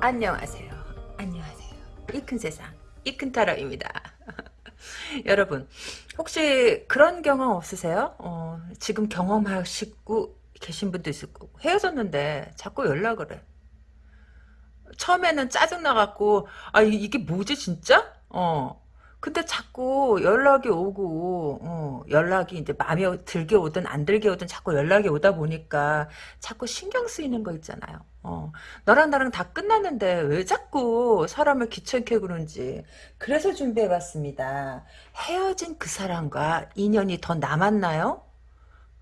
안녕하세요. 안녕하세요. 이 큰 세상, 이 큰 타로입니다. 여러분, 혹시 그런 경험 없으세요? 어, 지금 경험하시고 계신 분도 있을 거고, 헤어졌는데 자꾸 연락을 해. 처음에는 짜증나갖고, 아, 이게 뭐지, 진짜? 어. 근데 자꾸 연락이 오고 어, 연락이 이제 마음에 들게 오든 안 들게 오든 자꾸 연락이 오다 보니까 자꾸 신경 쓰이는 거 있잖아요. 어, 너랑 나랑 다 끝났는데 왜 자꾸 사람을 귀찮게 그런지 그래서 준비해봤습니다. 헤어진 그 사람과 인연이 더 남았나요?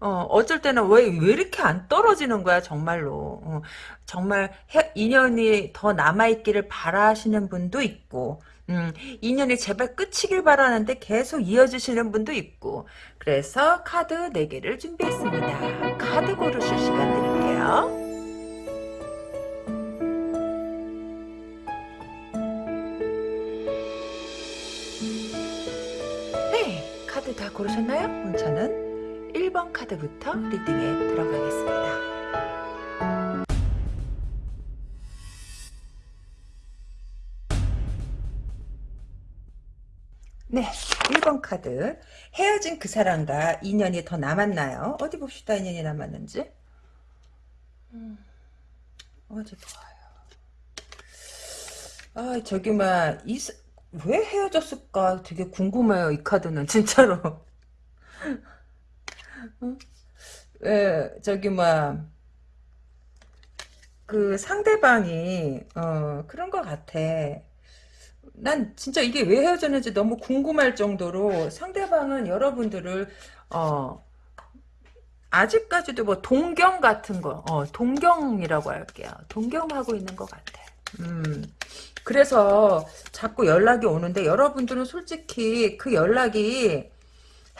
어, 어쩔 때는 왜, 왜 이렇게 안 떨어지는 거야, 정말로. 어, 정말 해, 인연이 더 남아있기를 바라시는 분도 있고, 음, 인연이 제발 끝이길 바라는데 계속 이어지시는 분도 있고 그래서 카드 4개를 준비했습니다. 카드 고르실 시간 드릴게요. 고르셨나요? 저는 1번 카드부터 리딩에 들어가겠습니다. 네, 1번 카드. 헤어진 그 사람과 인연이 더 남았나요? 어디 봅시다, 인연이 남았는지. 음, 어디 봐요. 아, 저기, 막, 이, 왜 헤어졌을까 되게 궁금해요, 이 카드는, 진짜로. 왜, 저기, 막, 그 상대방이, 어, 그런 것 같아. 난 진짜 이게 왜 헤어졌는지 너무 궁금할 정도로 상대방은 여러분들을 어 아직까지도 뭐 동경 같은 거, 어 동경이라고 할게요. 동경하고 있는 것 같아. 음. 그래서 자꾸 연락이 오는데 여러분들은 솔직히 그 연락이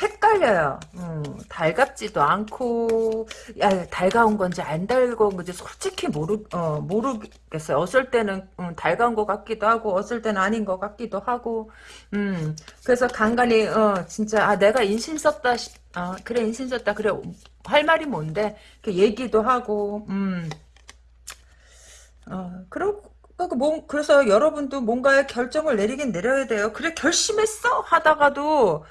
헷갈려요. 음, 달갑지도 않고, 야, 달가운 건지 안 달가운 건지 솔직히 모르, 어, 모르겠어요. 어쩔 때는, 음, 달가운 것 같기도 하고, 어쩔 때는 아닌 것 같기도 하고, 음, 그래서 간간히, 어, 진짜, 아, 내가 인신 썼다, 어, 그래, 인신 썼다, 그래, 할 말이 뭔데, 그 얘기도 하고, 음, 어, 그러고, 뭐, 그래서 여러분도 뭔가의 결정을 내리긴 내려야 돼요. 그래, 결심했어? 하다가도,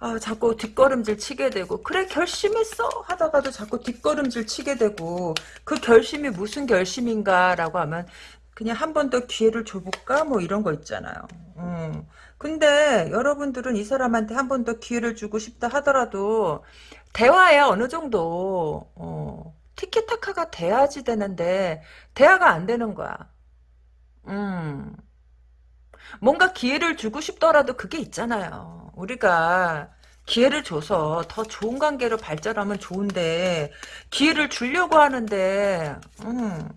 아, 자꾸 뒷걸음질 치게 되고 그래 결심했어 하다가도 자꾸 뒷걸음질 치게 되고 그 결심이 무슨 결심인가라고 하면 그냥 한 번 더 기회를 줘볼까 뭐 이런 거 있잖아요. 음. 근데 여러분들은 이 사람한테 한 번 더 기회를 주고 싶다 하더라도 대화야 어느 정도 어, 티키타카가 돼야지 되는데 대화가 안 되는 거야. 음. 뭔가 기회를 주고 싶더라도 그게 있잖아요. 우리가 기회를 줘서 더 좋은 관계로 발전하면 좋은데 기회를 주려고 하는데 음,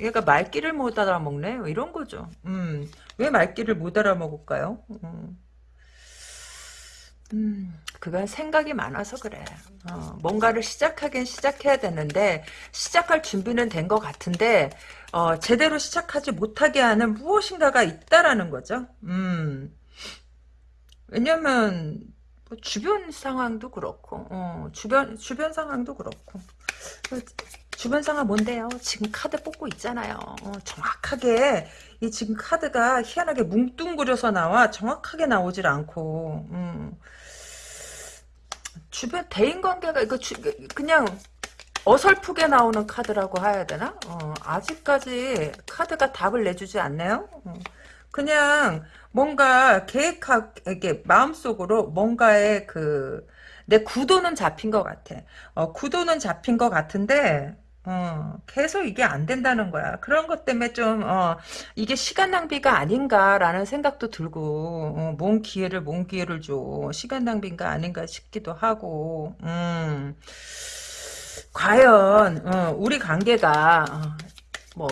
얘가 말귀를 못 알아먹네 이런 거죠. 음, 왜 말귀를 못 알아먹을까요? 음. 음, 그건 생각이 많아서 그래. 어, 뭔가를 시작하긴 시작해야 되는데 시작할 준비는 된 것 같은데 어, 제대로 시작하지 못하게 하는 무엇인가가 있다라는 거죠. 음. 왜냐면 뭐 주변 상황도 그렇고 어, 주변 주변 상황도 그렇고 그 주변 상황 뭔데요? 지금 카드 뽑고 있잖아요. 어, 정확하게 이 지금 카드가 희한하게 뭉뚱그려서 나와 정확하게 나오질 않고 음. 주변 대인 관계가 이거 주, 그냥 어설프게 나오는 카드라고 해야 되나? 어, 아직까지 카드가 답을 내주지 않네요. 어, 그냥 뭔가 계획하, 이게 마음속으로 뭔가의 그, 내 구도는 잡힌 것 같아. 어, 구도는 잡힌 것 같은데, 어, 계속 이게 안 된다는 거야. 그런 것 때문에 좀, 어, 이게 시간 낭비가 아닌가라는 생각도 들고, 어, 뭔 기회를, 뭔 기회를 줘. 시간 낭비인가 아닌가 싶기도 하고, 음. 과연, 어, 우리 관계가, 어, 뭐,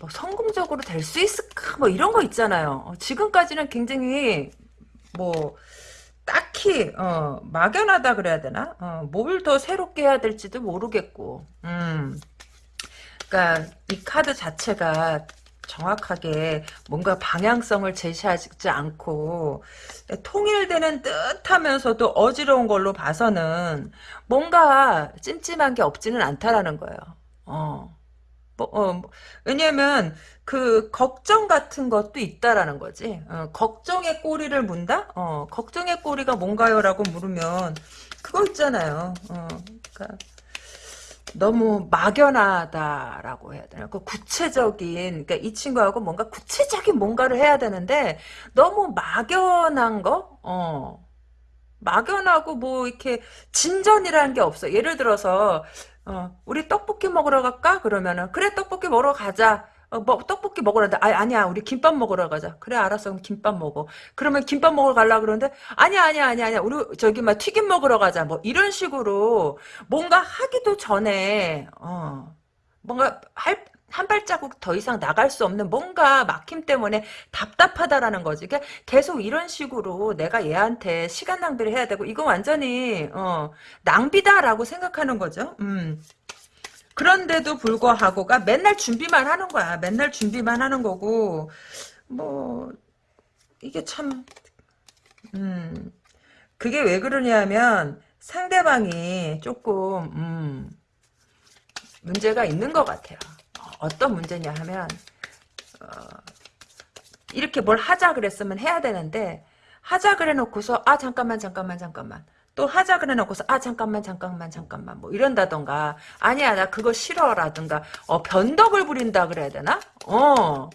뭐 성공적으로 될 수 있을까? 뭐 이런 거 있잖아요. 어, 지금까지는 굉장히, 뭐, 딱히 어, 막연하다 그래야 되나? 어, 뭘더 새롭게 해야 될지도 모르겠고. 음. 그러니까 이 카드 자체가 정확하게 뭔가 방향성을 제시하지 않고 통일되는 듯하면서도 어지러운 걸로 봐서는 뭔가 찜찜한 게 없지는 않다라는 거예요. 어. 뭐, 어, 뭐, 왜냐면 그 걱정 같은 것도 있다라는 거지. 어, 걱정의 꼬리를 문다? 어, 걱정의 꼬리가 뭔가요라고 물으면 그거 있잖아요. 어, 그러니까 너무 막연하다라고 해야 되나? 그 구체적인, 그러니까 이 친구하고 뭔가 구체적인 뭔가를 해야 되는데 너무 막연한 거, 어, 막연하고 뭐 이렇게 진전이라는 게 없어. 예를 들어서 어, 우리 떡볶이 먹으러 갈까? 그러면은 그래 떡볶이 먹으러 가자. 어, 뭐 떡볶이 먹으러 가. 아, 아니야. 우리 김밥 먹으러 가자. 그래 알았어. 그럼 김밥 먹어. 그러면 김밥 먹으러 가려 그러는데 아니야 아니야 아니야 아니야. 우리 저기 막 튀김 먹으러 가자. 뭐 이런 식으로 뭔가 하기도 전에 어 뭔가 할 한 발자국 더 이상 나갈 수 없는 뭔가 막힘 때문에 답답하다라는 거지. 그러니까 계속 이런 식으로 내가 얘한테 시간 낭비를 해야 되고 이거 완전히 어, 낭비다라고 생각하는 거죠. 음. 그런데도 불구하고가 맨날 준비만 하는 거야. 맨날 준비만 하는 거고 뭐 이게 참 음. 그게 왜 그러냐면 상대방이 조금 음, 문제가 있는 것 같아요. 어떤 문제냐 하면 어, 이렇게 뭘 하자 그랬으면 해야 되는데 하자 그래 놓고서 아 잠깐만 잠깐만 잠깐만 또 하자 그래 놓고서 아 잠깐만 잠깐만 잠깐만 뭐 이런다던가 아니야 나 그거 싫어라든가 어 변덕을 부린다 그래야 되나 어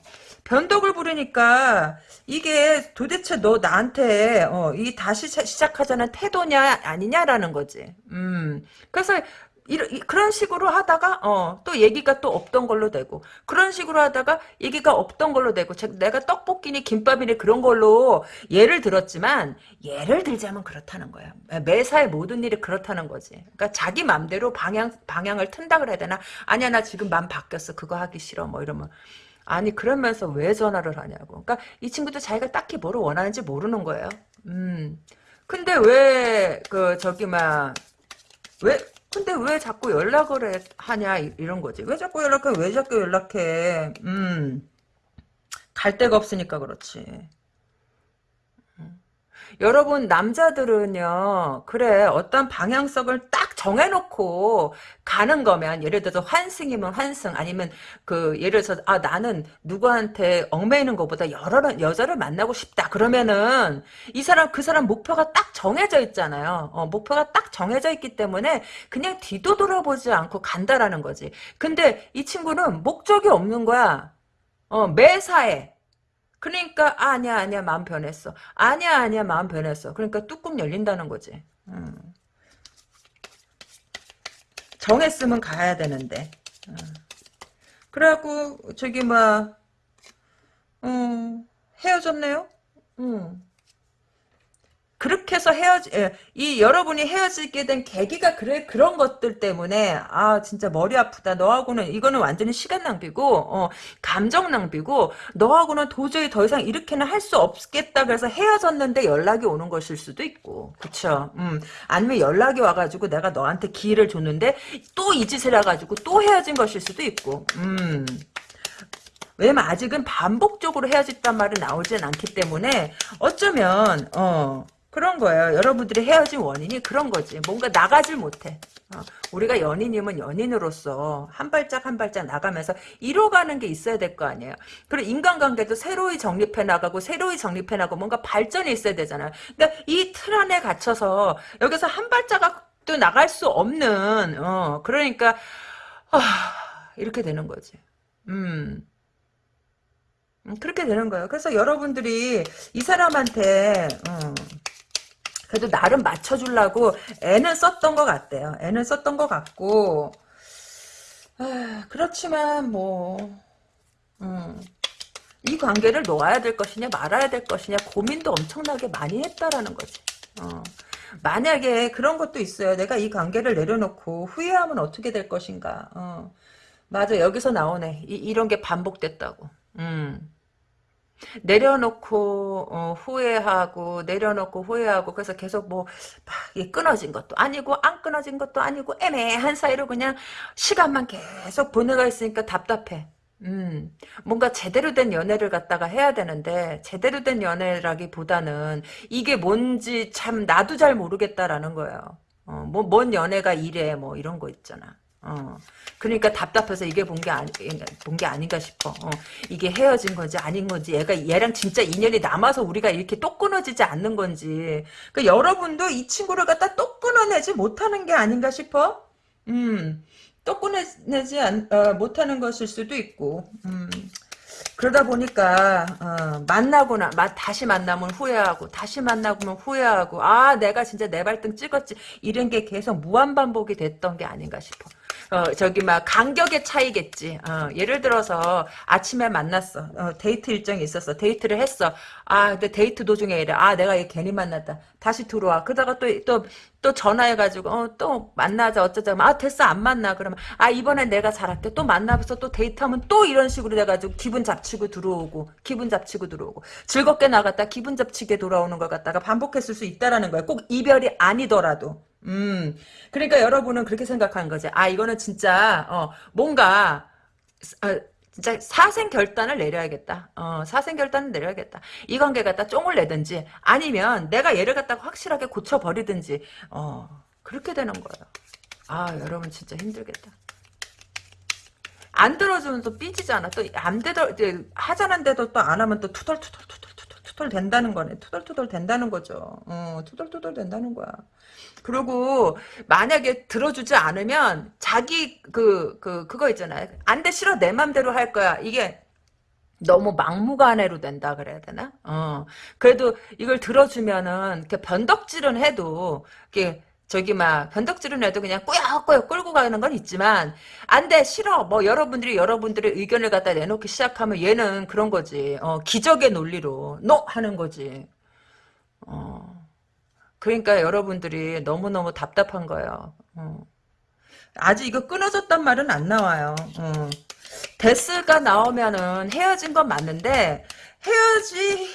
변덕을 부리니까 이게 도대체 너 나한테 어, 이 다시 시작하자는 태도냐 아니냐라는 거지. 음. 그래서 이런, 그런 식으로 하다가 어, 또 얘기가 또 없던 걸로 되고 그런 식으로 하다가 얘기가 없던 걸로 되고 내가 떡볶이니 김밥이니 그런 걸로 예를 들었지만 예를 들자면 그렇다는 거야. 매사의 모든 일이 그렇다는 거지. 그러니까 자기 맘대로 방향 방향을 튼다 그래야 되나? 아니야 나 지금 맘 바뀌었어. 그거 하기 싫어. 뭐 이러면 아니 그러면서 왜 전화를 하냐고. 그러니까 이 친구도 자기가 딱히 뭐를 원하는지 모르는 거예요. 음. 근데 왜 그 저기 막왜 근데 왜 자꾸 연락을 해, 하냐 이런 거지. 왜 자꾸 연락해? 왜 자꾸 연락해? 음. 갈 데가 없으니까 그렇지. 여러분 남자들은요 그래 어떤 방향성을 딱 정해놓고 가는 거면 예를 들어서 환승이면 환승 아니면 그 예를 들어서 아 나는 누구한테 얽매이는 것보다 여러 여자를 만나고 싶다. 그러면은 이 사람 그 사람 목표가 딱 정해져 있잖아요. 어, 목표가 딱 정해져 있기 때문에 그냥 뒤도 돌아보지 않고 간다라는 거지. 근데 이 친구는 목적이 없는 거야. 어, 매사에 그러니까 아, 아니야 아니야 마음 변했어. 아니야 아니야 마음 변했어. 그러니까 뚜껑 열린다는 거지. 음. 정했으면 가야 되는데. 음. 그래갖고 저기 뭐 음, 헤어졌네요. 음. 그렇게 해서 헤어지, 예, 이 여러분이 헤어지게 된 계기가 그래, 그런 것들 때문에, 아, 진짜 머리 아프다. 너하고는, 이거는 완전히 시간 낭비고, 어, 감정 낭비고, 너하고는 도저히 더 이상 이렇게는 할 수 없겠다. 그래서 헤어졌는데 연락이 오는 것일 수도 있고, 그쵸. 음, 아니면 연락이 와가지고 내가 너한테 기회를 줬는데, 또 이 짓을 해가지고 또 헤어진 것일 수도 있고, 음. 왜냐면 아직은 반복적으로 헤어졌단 말이 나오진 않기 때문에 어쩌면 어 그런 거예요. 여러분들이 헤어진 원인이 그런 거지. 뭔가 나가질 못해. 어, 우리가 연인이면 연인으로서 한 발짝 한 발짝 나가면서 이뤄가는 게 있어야 될 거 아니에요. 그리고 인간관계도 새로이 정립해 나가고 새로이 정립해 나가고 뭔가 발전이 있어야 되잖아요. 근데 이 틀 안에 갇혀서 여기서 한 발자국도 나갈 수 없는 어, 그러니까 아, 이렇게 되는 거지. 음. 음 그렇게 되는 거예요. 그래서 여러분들이 이 사람한테 어, 그래도 나름 맞춰주려고 애는 썼던 것 같대요. 애는 썼던 것 같고 아, 그렇지만 뭐 음, 이 관계를 놓아야 될 것이냐 말아야 될 것이냐 고민도 엄청나게 많이 했다라는 거지. 어. 만약에 그런 것도 있어요. 내가 이 관계를 내려놓고 후회하면 어떻게 될 것인가. 어. 맞아 여기서 나오네. 이, 이런 게 반복됐다고. 음. 내려놓고 어, 후회하고 내려놓고 후회하고 그래서 계속 뭐 끊어진 것도 아니고 안 끊어진 것도 아니고 애매한 사이로 그냥 시간만 계속 보내가 있으니까 답답해. 음, 뭔가 제대로 된 연애를 갖다가 해야 되는데 제대로 된 연애라기보다는 이게 뭔지 참 나도 잘 모르겠다라는 거예요. 어, 뭐, 뭔 연애가 이래 뭐 이런 거 있잖아. 어. 그러니까 답답해서 이게 본 게 아니 본게 아닌가 싶어. 어. 이게 헤어진 건지 아닌 건지 얘가 얘랑 진짜 인연이 남아서 우리가 이렇게 또 끊어지지 않는 건지. 그 여러분도 이 친구를 갖다 또 끊어내지 못하는 게 아닌가 싶어. 음. 또 끊어내지 않, 어, 못하는 것일 수도 있고. 음. 그러다 보니까 어, 만나거나 마, 다시 만나면 후회하고 다시 만나면 후회하고 아 내가 진짜 내 발등 찍었지 이런 게 계속 무한 반복이 됐던 게 아닌가 싶어. 어, 저기 막 간격의 차이겠지. 어, 예를 들어서 아침에 만났어. 어, 데이트 일정이 있었어. 데이트를 했어. 아, 근데 데이트 도중에 이래. 아, 내가 얘 괜히 만났다. 다시 들어와. 그러다가 또, 또, 또 전화해가지고, 어, 또 만나자, 어쩌자. 아, 됐어, 안 만나. 그러면, 아, 이번엔 내가 잘할게. 또 만나서 또 데이트하면 또 이런 식으로 돼가지고, 기분 잡치고 들어오고, 기분 잡치고 들어오고, 즐겁게 나갔다, 기분 잡치게 돌아오는 걸 갖다가 반복했을 수 있다라는 거야. 꼭 이별이 아니더라도. 음, 그러니까 여러분은 그렇게 생각하는 거지. 아, 이거는 진짜, 어, 뭔가, 어, 진짜 사생 결단을 내려야겠다. 어, 사생 결단을 내려야겠다. 이 관계 갖다 쫑을 내든지, 아니면 내가 얘를 갖다가 확실하게 고쳐버리든지, 어, 그렇게 되는 거예요. 아, 여러분 진짜 힘들겠다. 안 들어주면 또 삐지잖아. 또 안 되더, 하자는데도 또 안 하면 또 투덜투덜투덜 투덜 된다는 거네. 투덜투덜 된다는 거죠. 어, 투덜투덜 된다는 거야. 그리고 만약에 들어주지 않으면 자기 그, 그, 그거 있잖아요. 안 돼 싫어 내 맘대로 할 거야. 이게 너무 막무가내로 된다 그래야 되나? 어. 그래도 이걸 들어주면은 이렇게 변덕질은 해도 이게 저기 막 변덕질은 해도 그냥 꾸역꾸역 끌고 가는 건 있지만 안 돼 싫어 뭐 여러분들이 여러분들의 의견을 갖다 내놓기 시작하면 얘는 그런 거지 어, 기적의 논리로 노 하는 거지 어. 그러니까 여러분들이 너무너무 답답한 거예요 어. 아직 이거 끊어졌단 말은 안 나와요 어. 데스가 나오면은 헤어진 건 맞는데 헤어지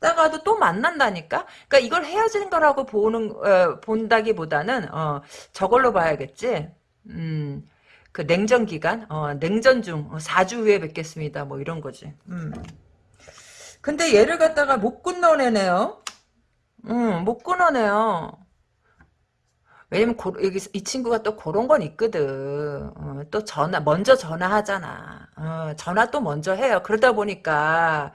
다가도 또 만난다니까? 그러니까 이걸 헤어지는 거라고 보는 어, 본다기보다는 어, 저걸로 봐야겠지. 음. 그 냉전 기간, 어, 냉전 중 4주 어, 후에 뵙겠습니다. 뭐 이런 거지. 음. 근데 얘를 갖다가 못 끊어내네요. 음, 못 끊어내요. 왜냐면 고, 여기 이 친구가 또 그런 건 있거든. 어, 또 전화 먼저 전화하잖아. 어, 전화 또 먼저 해요. 그러다 보니까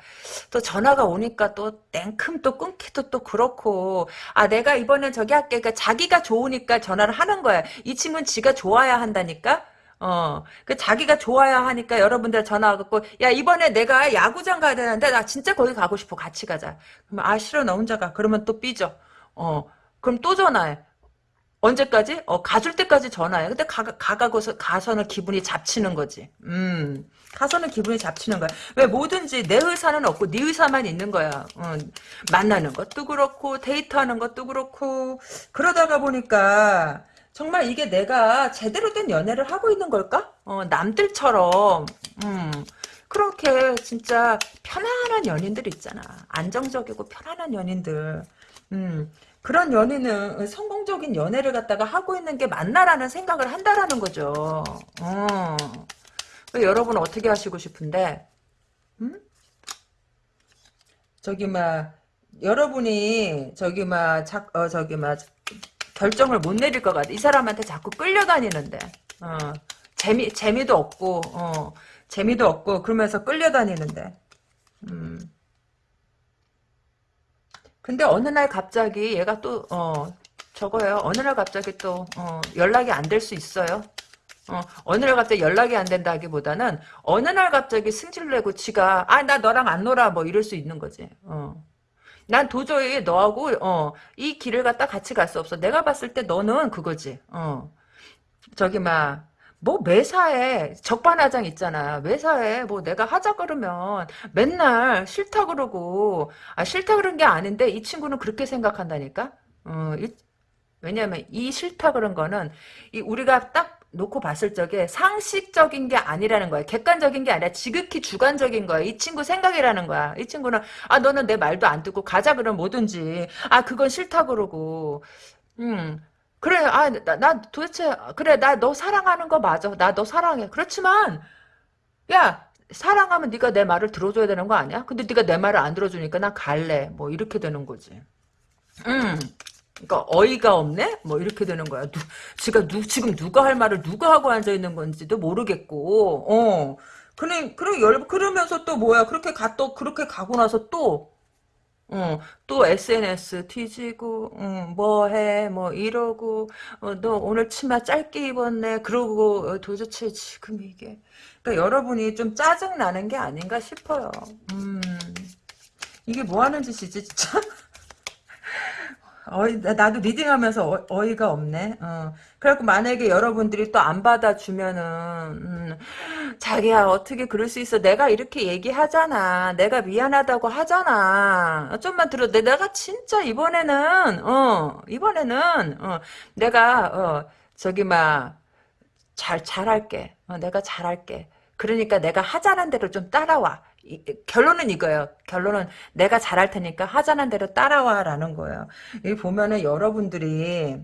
또 전화가 오니까 또 땡큼 또 끊기도 또 그렇고 아 내가 이번엔 저기 할게. 그러니까 자기가 좋으니까 전화를 하는 거야. 이 친구는 지가 좋아야 한다니까. 어, 그 자기가 좋아야 하니까 여러분들 전화 갖고 야 이번에 내가 야구장 가야 되는데 나 진짜 거기 가고 싶어 같이 가자. 그러면 아 싫어 나 혼자 가. 그러면 또 삐져. 어, 그럼 또 전화해. 언제까지? 어, 가줄 때까지 전화해. 근데 가, 가가고서, 가서는 기분이 잡치는 거지. 음, 가서는 기분이 잡치는 거야. 왜 뭐든지 내 의사는 없고 네 의사만 있는 거야. 어, 만나는 것도 그렇고, 데이트하는 것도 그렇고, 그러다가 보니까, 정말 이게 내가 제대로 된 연애를 하고 있는 걸까? 어, 남들처럼, 음, 그렇게 진짜 편안한 연인들 있잖아. 안정적이고 편안한 연인들. 음, 그런 연인은 성공적인 연애를 갖다가 하고 있는 게 맞나라는 생각을 한다라는 거죠. 어. 여러분 어떻게 하시고 싶은데, 음? 저기 막 여러분이 저기 막 자, 어, 저기 막 결정을 못 내릴 것 같아. 이 사람한테 자꾸 끌려다니는데, 어. 재미 재미도 없고, 어. 재미도 없고 그러면서 끌려다니는데, 음. 근데 어느 날 갑자기 얘가 또, 어, 저거요. 어느 날 갑자기 또, 어, 연락이 안 될 수 있어요. 어, 어느 날 갑자기 연락이 안 된다기보다는 어느 날 갑자기 승질 내고 지가 아 나 너랑 안 놀아 뭐 이럴 수 있는 거지. 어. 난 도저히 너하고 어, 이 길을 갖다 같이 갈 수 없어. 내가 봤을 때 너는 그거지. 어. 저기 막 뭐 매사에 적반하장 있잖아. 매사에 뭐 내가 하자 그러면 맨날 싫다 그러고 아 싫다 그런 게 아닌데 이 친구는 그렇게 생각한다니까. 어, 이, 왜냐면 이 싫다 그런 거는 이 우리가 딱 놓고 봤을 적에 상식적인 게 아니라는 거야. 객관적인 게 아니라 지극히 주관적인 거야. 이 친구 생각이라는 거야. 이 친구는 아 너는 내 말도 안 듣고 가자 그러면 뭐든지 아 그건 싫다 그러고 음 그래, 아, 나, 나 도대체, 그래, 나 너 사랑하는 거 맞아. 나 너 사랑해. 그렇지만, 야, 사랑하면 네가 내 말을 들어줘야 되는 거 아니야? 근데 네가 내 말을 안 들어주니까 난 갈래. 뭐 이렇게 되는 거지. 음. 그러니까 어이가 없네? 뭐 이렇게 되는 거야. 누, 지가 누, 지금 누가 할 말을 누가 하고 앉아 있는 건지도 모르겠고, 어. 그래, 그래, 열, 그러면서 또 뭐야. 그렇게 가, 또, 그렇게 가고 나서 또, 어, 또 SNS 뒤지고, 응, 뭐 해, 뭐 이러고, 어, 너 오늘 치마 짧게 입었네. 그러고, 어, 도대체 지금 이게. 그러니까 여러분이 좀 짜증나는 게 아닌가 싶어요. 음, 이게 뭐 하는 짓이지, 진짜? 어이, 나- 나도 리딩하면서 어, 이가 없네. 어. 그래갖고 만약에 여러분들이 또 안 받아주면은, 음, 자기야, 어떻게 그럴 수 있어. 내가 이렇게 얘기하잖아. 내가 미안하다고 하잖아. 좀만 들어. 내- 내가 진짜 이번에는, 어, 이번에는, 어, 내가, 어, 저기, 막, 잘, 잘할게. 어, 내가 잘할게. 그러니까 내가 하자는 대로 좀 따라와. 이- 결론은 이거예요. 결론은 내가 잘할 테니까 하자는 대로 따라와라는 거예요. 여기 보면은 여러분들이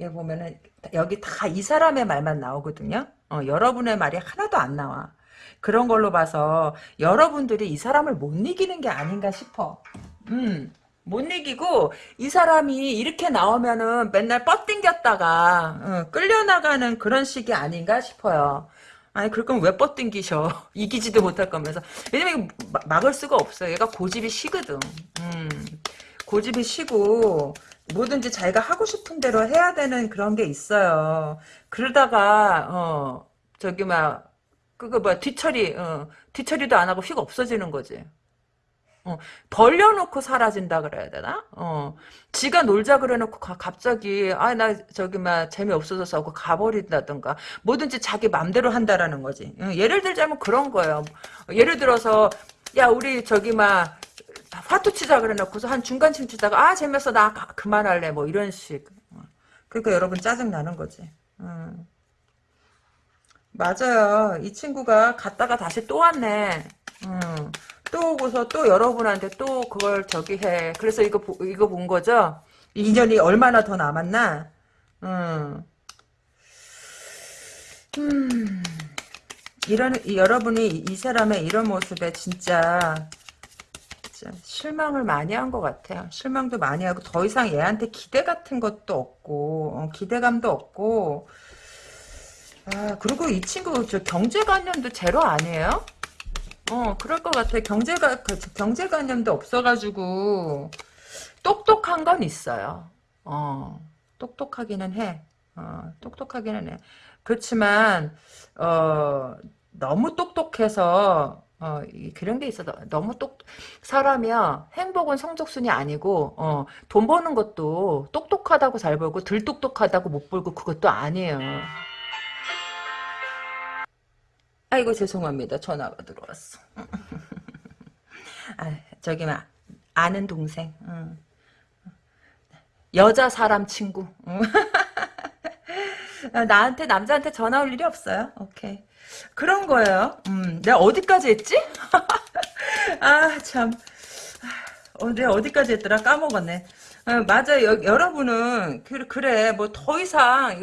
여기 보면은 여기 다 이 사람의 말만 나오거든요. 어, 여러분의 말이 하나도 안 나와. 그런 걸로 봐서 여러분들이 이 사람을 못 이기는 게 아닌가 싶어. 음. 못 이기고 이 사람이 이렇게 나오면은 맨날 뻗땡겼다가 어, 끌려나가는 그런 식이 아닌가 싶어요. 아니 그럴 거면 왜 뻗땡기셔 이기지도 못할 거면서 왜냐면 막을 수가 없어 얘가 고집이 시거든 음, 고집이 시고 뭐든지 자기가 하고 싶은 대로 해야 되는 그런 게 있어요 그러다가 어 저기 막 그거 뭐야 뒤처리 어, 뒤처리도 안 하고 휙 없어지는 거지 어, 벌려놓고 사라진다 그래야 되나? 어, 지가 놀자 그래놓고 가- 갑자기 아 나 저기 막 재미없어져서 하고 가버린다든가 뭐든지 자기 맘대로 한다라는 거지. 어, 예를 들자면 그런 거예요. 예를 들어서 야 우리 저기 막 화투 치자 그래놓고서 한 중간쯤 치다가 아 재밌어 나 가- 그만할래 뭐 이런 식. 어, 그러니까 여러분 짜증 나는 거지. 음. 맞아요. 이 친구가 갔다가 다시 또 왔네. 음. 또 오고서 또 여러분한테 또 그걸 저기 해. 그래서 이거 보- 이거 본 거죠? 인연이 얼마나 더 남았나? 음. 음. 이런 이- 여러분이 이, 이 사람의 이런 모습에 진짜 실망을 많이 한 것 같아요. 실망도 많이 하고 더 이상 얘한테 기대 같은 것도 없고 어, 기대감도 없고 아, 그리고 이 친구 저 경제관념도 제로 아니에요? 어, 그럴 것 같아. 경제가, 그, 경제관념도 없어가지고, 똑똑한 건 있어요. 어, 똑똑하기는 해. 어, 똑똑하기는 해. 그렇지만, 어, 너무 똑똑해서, 어, 이- 그런 게 있어. 너무 똑, 사람이야, 행복은 성적순이 아니고, 어, 돈 버는 것도 똑똑하다고 잘 벌고, 덜 똑똑하다고 못 벌고, 그것도 아니에요. 아이고 죄송합니다. 전화가 들어왔어. 아, 저기 막 아는 동생. 응. 여자 사람 친구. 나한테 남자한테 전화 올 일이 없어요. 오케이. 그런 거예요. 음, 내가 어디까지 했지? 아 참. 어, 내가 어디까지 했더라 까먹었네. 어, 맞아 요 여러분은 그, 그래 뭐 더 이상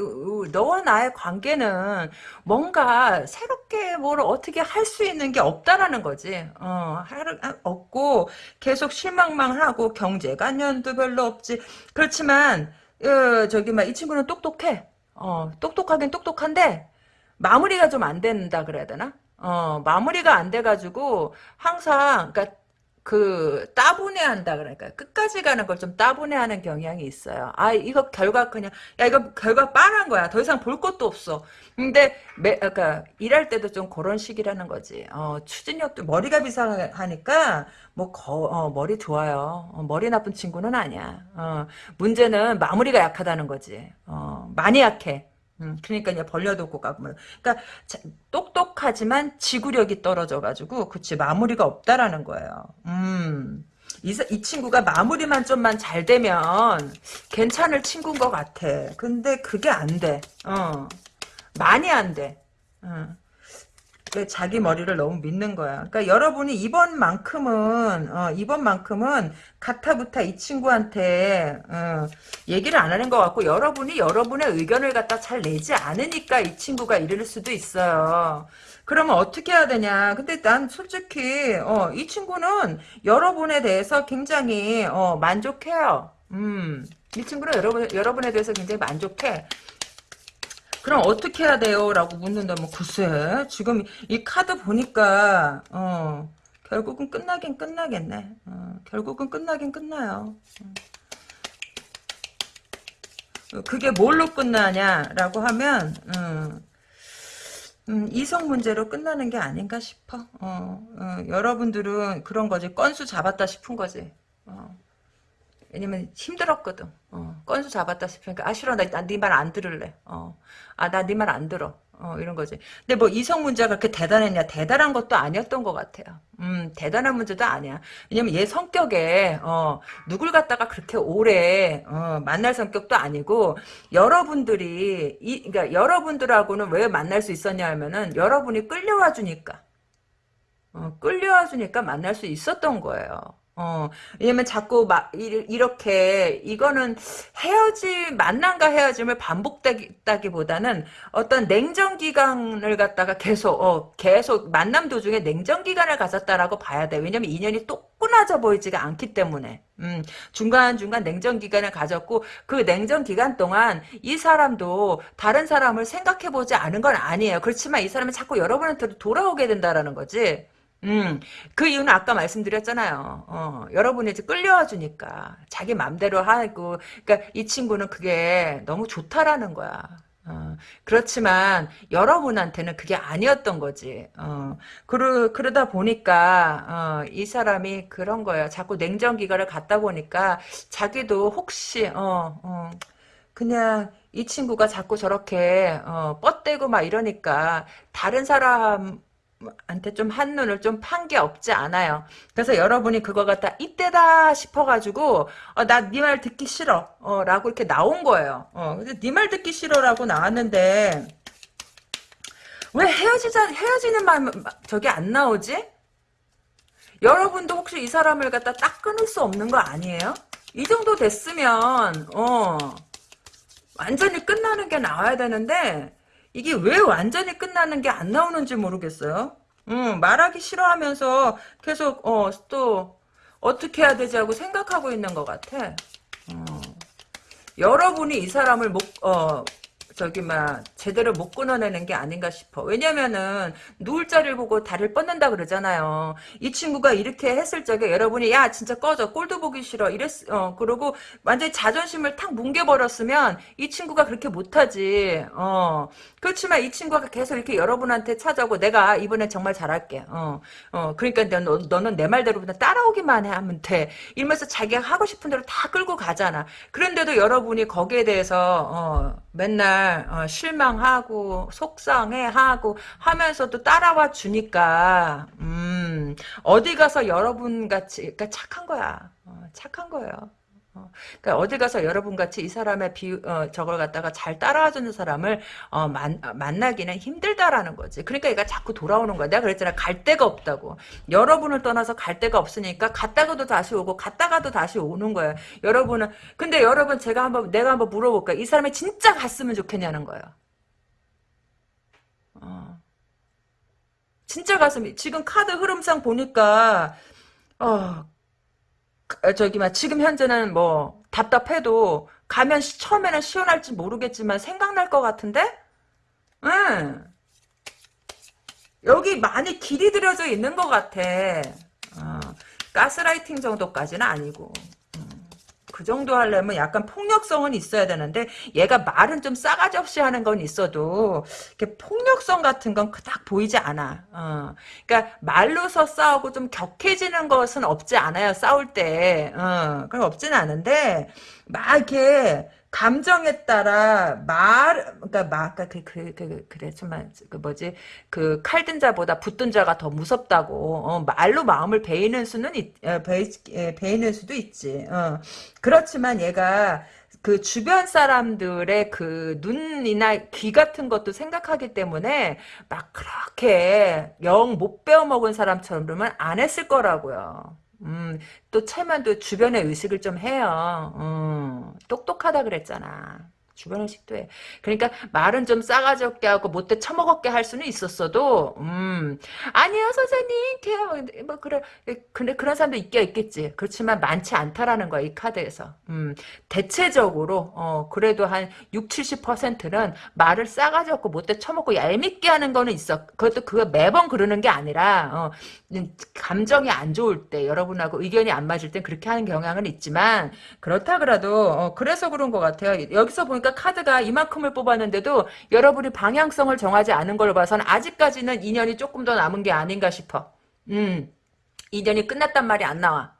너와 나의 관계는 뭔가 새롭게 뭘 어떻게 할 수 있는 게 없다라는 거지. 어, 할, 아, 없고 계속 실망만 하고 경제관념도 별로 없지. 그렇지만 어, 저기 막 이 친구는 똑똑해. 어, 똑똑하긴 똑똑한데 마무리가 좀 안 된다 그래야 되나? 어, 마무리가 안 돼가지고 항상 그러니까 그 따분해한다 그러니까 끝까지 가는 걸 좀 따분해하는 경향이 있어요. 아 이거 결과 그냥 야 이거 결과 빤한 거야. 더 이상 볼 것도 없어. 근데 매 그러니까 일할 때도 좀 그런 식이라는 거지. 어 추진력도 머리가 비상하니까 뭐 거, 어, 머리 좋아요. 어, 머리 나쁜 친구는 아니야. 어 문제는 마무리가 약하다는 거지. 어 많이 약해. 음, 그러니까 이제 벌려두고 가고 뭐. 그러니까 자, 똑똑하지만 지구력이 떨어져가지고 그치 마무리가 없다라는 거예요. 음. 이, 사- 이 친구가 마무리만 좀만 잘 되면 괜찮을 친구인 것 같아. 근데 그게 안 돼. 어. 많이 안 돼. 어. 왜 자기 머리를 너무 믿는 거야. 그러니까 여러분이 이번만큼은 어, 이번만큼은 가타부타 이 친구한테 어, 얘기를 안 하는 것 같고 여러분이 여러분의 의견을 갖다 잘 내지 않으니까 이 친구가 이럴 수도 있어요. 그러면 어떻게 해야 되냐? 근데 난 솔직히 어, 이 친구는 여러분에 대해서 굉장히 어, 만족해요. 음, 이 친구는 여러분, 여러분에 대해서 굉장히 만족해. 그럼 어떻게 해야 돼요? 라고 묻는다면, 글쎄, 지금 이 카드 보니까, 어, 결국은 끝나긴 끝나겠네. 어, 결국은 끝나긴 끝나요. 어. 그게 뭘로 끝나냐라고 하면, 음, 음, 이성 문제로 끝나는 게 아닌가 싶어. 어, 어, 여러분들은 그런 거지. 건수 잡았다 싶은 거지. 어. 왜냐면 힘들었거든. 어, 건수 잡았다 싶으니까 아 싫어 나네 말 안 들을래. 어, 아나 네 말 안 들어. 어, 이런 거지. 근데 뭐 이성 문제가 그렇게 대단했냐? 대단한 것도 아니었던 것 같아요. 음, 대단한 문제도 아니야. 왜냐면 얘 성격에, 어, 누굴 갖다가 그렇게 오래, 어, 만날 성격도 아니고, 여러분들이, 이, 그러니까 여러분들하고는 왜 만날 수 있었냐 하면은, 여러분이 끌려와 주니까. 어, 끌려와 주니까 만날 수 있었던 거예요. 어, 왜냐면 자꾸 막 이렇게 이거는 헤어지 만남과 헤어짐을 반복되기보다는 어떤 냉정 기간을 갖다가 계속 어, 계속 만남 도중에 냉정 기간을 가졌다라고 봐야 돼. 왜냐면 인연이 또 끊어져 보이지가 않기 때문에. 음, 중간중간 냉정 기간을 가졌고 그 냉정 기간 동안 이 사람도 다른 사람을 생각해 보지 않은 건 아니에요. 그렇지만 이 사람은 자꾸 여러분한테 돌아오게 된다라는 거지. 음, 그 이유는 아까 말씀드렸잖아요. 어, 여러분이 이제 끌려와 주니까 자기 맘대로 하고, 그러니까 이 친구는 그게 너무 좋다라는 거야. 어, 그렇지만 여러분한테는 그게 아니었던 거지. 어, 그러, 그러다 보니까 어, 이 사람이 그런 거예요. 자꾸 냉정기가를 갖다 보니까 자기도 혹시 어, 어, 그냥 이 친구가 자꾸 저렇게 어, 뻗대고 막 이러니까 다른 사람 한테 좀 한눈을 좀 판 게 없지 않아요. 그래서 여러분이 그거 갖다 이때다 싶어가지고 어, 나네 말 듣기 싫어 어, 라고 이렇게 나온 거예요. 어, 네말 듣기 싫어라고 나왔는데 왜 헤어지자 헤어지는 말 저게 안 나오지? 여러분도 혹시 이 사람을 갖다 딱 끊을 수 없는 거 아니에요? 이 정도 됐으면 어 완전히 끝나는 게 나와야 되는데 이게 왜 완전히 끝나는 게 안 나오는지 모르겠어요. 음, 말하기 싫어하면서 계속 어, 또 어떻게 해야 되지 하고 생각하고 있는 것 같아. 어. 여러분이 이 사람을 못, 어, 저기 막 제대로 못 끊어내는 게 아닌가 싶어. 왜냐면은 누울 자리를 보고 다리를 뻗는다 그러잖아요. 이 친구가 이렇게 했을 적에 여러분이 야 진짜 꺼져 꼴도 보기 싫어 이랬 어 그러고 완전히 자존심을 탁 뭉개버렸으면 이 친구가 그렇게 못하지. 어 그렇지만 이 친구가 계속 이렇게 여러분한테 찾아오고 내가 이번에 정말 잘할게. 어, 어 그러니까 너, 너는 내 말대로 그냥 따라오기만 하면 돼. 이러면서 자기가 하고 싶은 대로 다 끌고 가잖아. 그런데도 여러분이 거기에 대해서 어 맨날 정말 어, 실망하고 속상해하고 하면서도 따라와 주니까 음, 어디 가서 여러분 같이 그러니까 착한 거야. 어, 착한 거예요. 어, 그러니까 어디 가서 여러분 같이 이 사람의 비 어, 저걸 갖다가 잘 따라와주는 사람을 어, 만, 만나기는 힘들다라는 거지. 그러니까 얘가 자꾸 돌아오는 거야. 내가 그랬잖아. 갈 데가 없다고. 여러분을 떠나서 갈 데가 없으니까 갔다가도 다시 오고 갔다가도 다시 오는 거야. 여러분은 근데 여러분 제가 한번 내가 한번 물어볼까. 이 사람이 진짜 갔으면 좋겠냐는 거예요. 어. 진짜 갔으면 지금 카드 흐름상 보니까 어 어, 저기 막 지금 현재는 뭐 답답해도 가면 시, 처음에는 시원할지 모르겠지만 생각날 것 같은데? 응. 여기 많이 길이 들여져 있는 것 같아. 어, 가스라이팅 정도까지는 아니고. 그 정도 하려면 약간 폭력성은 있어야 되는데 얘가 말은 좀 싸가지 없이 하는 건 있어도 이렇게 폭력성 같은 건 그닥 보이지 않아. 어. 그러니까 말로서 싸우고 좀 격해지는 것은 없지 않아요. 싸울 때. 어. 그럼 없지는 않은데 막 이렇게 감정에 따라 말, 그러니까 막, 그러니까 그, 그, 그, 그래, 정말, 그 뭐지, 그 칼든 자보다 붙든 자가 더 무섭다고, 어, 말로 마음을 베이는 수는, 있, 어, 베이, 예, 베이는 수도 있지, 어. 그렇지만 얘가, 그 주변 사람들의 그 눈이나 귀 같은 것도 생각하기 때문에 막 그렇게 영 못 배워먹은 사람처럼은 안 했을 거라고요. 음, 또 채만도 주변에 의식을 좀 해요. 음, 똑똑하다 그랬잖아. 주변에 식도 해. 그러니까 말은 좀 싸가지 없게 하고 못돼 처먹었게 할 수는 있었어도 음 아니요 선생님. 뭐 그래 근데 그런 사람도 있긴 있겠지. 그렇지만 많지 않다라는 거야 이 카드에서. 음 대체적으로 어 그래도 한 6, 70%는 말을 싸가지 없고 못돼 처먹고 얄밉게 하는 거는 있어. 그것도 그거 매번 그러는 게 아니라 어 감정이 안 좋을 때 여러분하고 의견이 안 맞을 땐 그렇게 하는 경향은 있지만 그렇다 그래도 어 그래서 그런 것 같아요. 여기서 보니 까 카드가 이만큼을 뽑았는데도 여러분이 방향성을 정하지 않은 걸로 봐서는 아직까지는 인연이 조금 더 남은 게 아닌가 싶어. 음, 인연이 끝났단 말이 안 나와.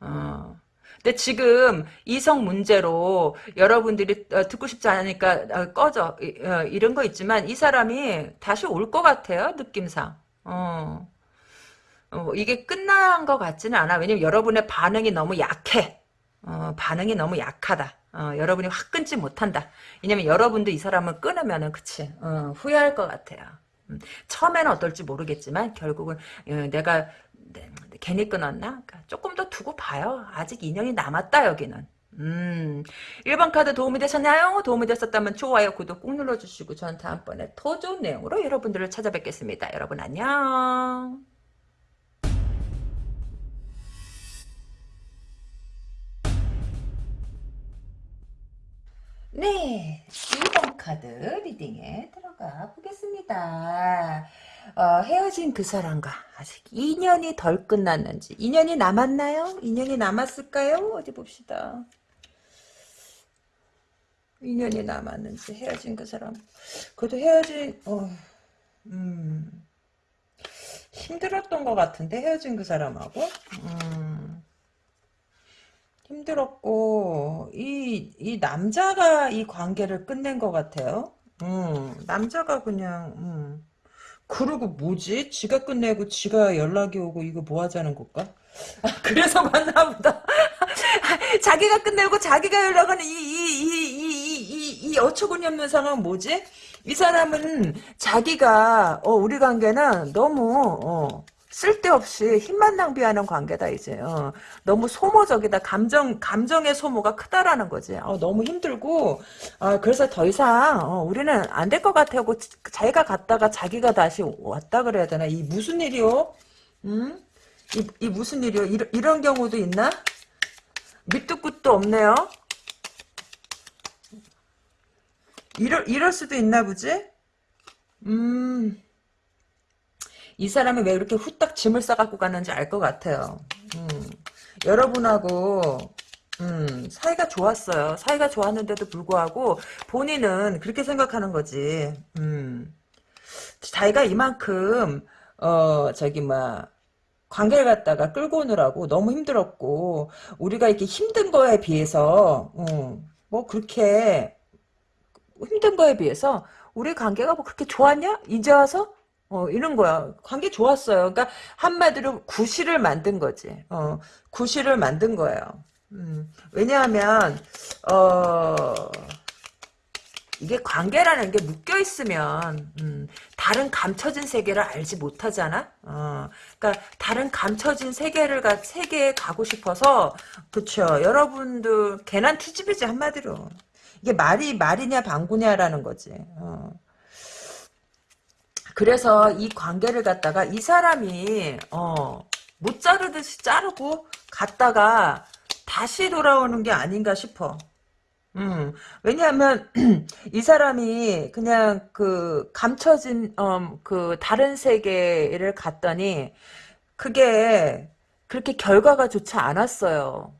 어. 근데 지금 이성 문제로 여러분들이 어, 듣고 싶지 않으니까 어, 꺼져 어, 이런 거 있지만 이 사람이 다시 올 것 같아요 느낌상. 어. 어, 이게 끝난 것 같지는 않아. 왜냐면 여러분의 반응이 너무 약해. 어, 반응이 너무 약하다. 어, 여러분이 확 끊지 못한다. 왜냐면 여러분도 이 사람을 끊으면은 그치 어, 후회할 것 같아요. 음, 처음에는 어떨지 모르겠지만 결국은 어, 내가 네, 괜히 끊었나? 그러니까 조금 더 두고 봐요. 아직 인연이 남았다 여기는. 음, 1번 카드 도움이 되셨나요? 도움이 됐었다면 좋아요, 구독 꾹 눌러주시고 전 다음번에 더 좋은 내용으로 여러분들을 찾아뵙겠습니다. 여러분 안녕. 네, 2번 카드 리딩에 들어가 보겠습니다. 어, 헤어진 그 사람과 아직 인연이 덜 끝났는지 인연이 남았나요? 인연이 남았을까요? 어디 봅시다. 인연이 남았는지 헤어진 그 사람 그래도 헤어진 어, 음, 힘들었던 것 같은데 헤어진 그 사람하고 음, 힘들었고 이, 이 남자가 이 관계를 끝낸 것 같아요. 음, 남자가 그냥 음. 그리고 뭐지? 지가 끝내고 지가 연락이 오고 이거 뭐 하자는 걸까? 아, 그래서 만나보다 자기가 끝내고 자기가 연락하는 이 이 이 이 이 이 어처구니 없는 상황 뭐지? 이 사람은 자기가 어 우리 관계는 너무 어 쓸데없이 힘만 낭비하는 관계다 이제 어. 너무 소모적이다. 감정 감정의 소모가 크다라는 거지. 어, 너무 힘들고 어, 그래서 더 이상 어, 우리는 안 될 것 같아고 자기가 갔다가 자기가 다시 왔다 그래야 되나? 이 무슨 일이요? 음? 이, 이 무슨 일이요? 이런, 이런 경우도 있나? 밑도 끝도 없네요. 이럴, 이럴 수도 있나 보지? 음 이 사람이 왜 이렇게 후딱 짐을 싸갖고 가는지 알 것 같아요. 음, 여러분하고 음, 사이가 좋았어요. 사이가 좋았는데도 불구하고 본인은 그렇게 생각하는 거지. 음, 자기가 이만큼 어 저기 뭐 관계를 갖다가 끌고 오느라고 너무 힘들었고 우리가 이렇게 힘든 거에 비해서 음, 뭐 그렇게 힘든 거에 비해서 우리 관계가 뭐 그렇게 좋았냐? 이제 와서 어, 이런 거야. 관계 좋았어요. 그러니까 한마디로 구실을 만든 거지. 어, 구실을 만든 거예요. 음, 왜냐하면 어, 이게 관계라는 게 묶여 있으면 음, 다른 감춰진 세계를 알지 못하잖아. 어, 그러니까 다른 감춰진 세계를 가 세계에 가고 싶어서 그쵸. 여러분들 괜한 투집이지 한마디로. 이게 말이 말이냐 방구냐라는 거지. 어. 그래서 이 관계를 갖다가 이 사람이 어, 못 자르듯이 자르고 갔다가 다시 돌아오는 게 아닌가 싶어. 음, 왜냐하면 이 사람이 그냥 그 감춰진 어, 그 다른 세계를 갔더니 그게 그렇게 결과가 좋지 않았어요.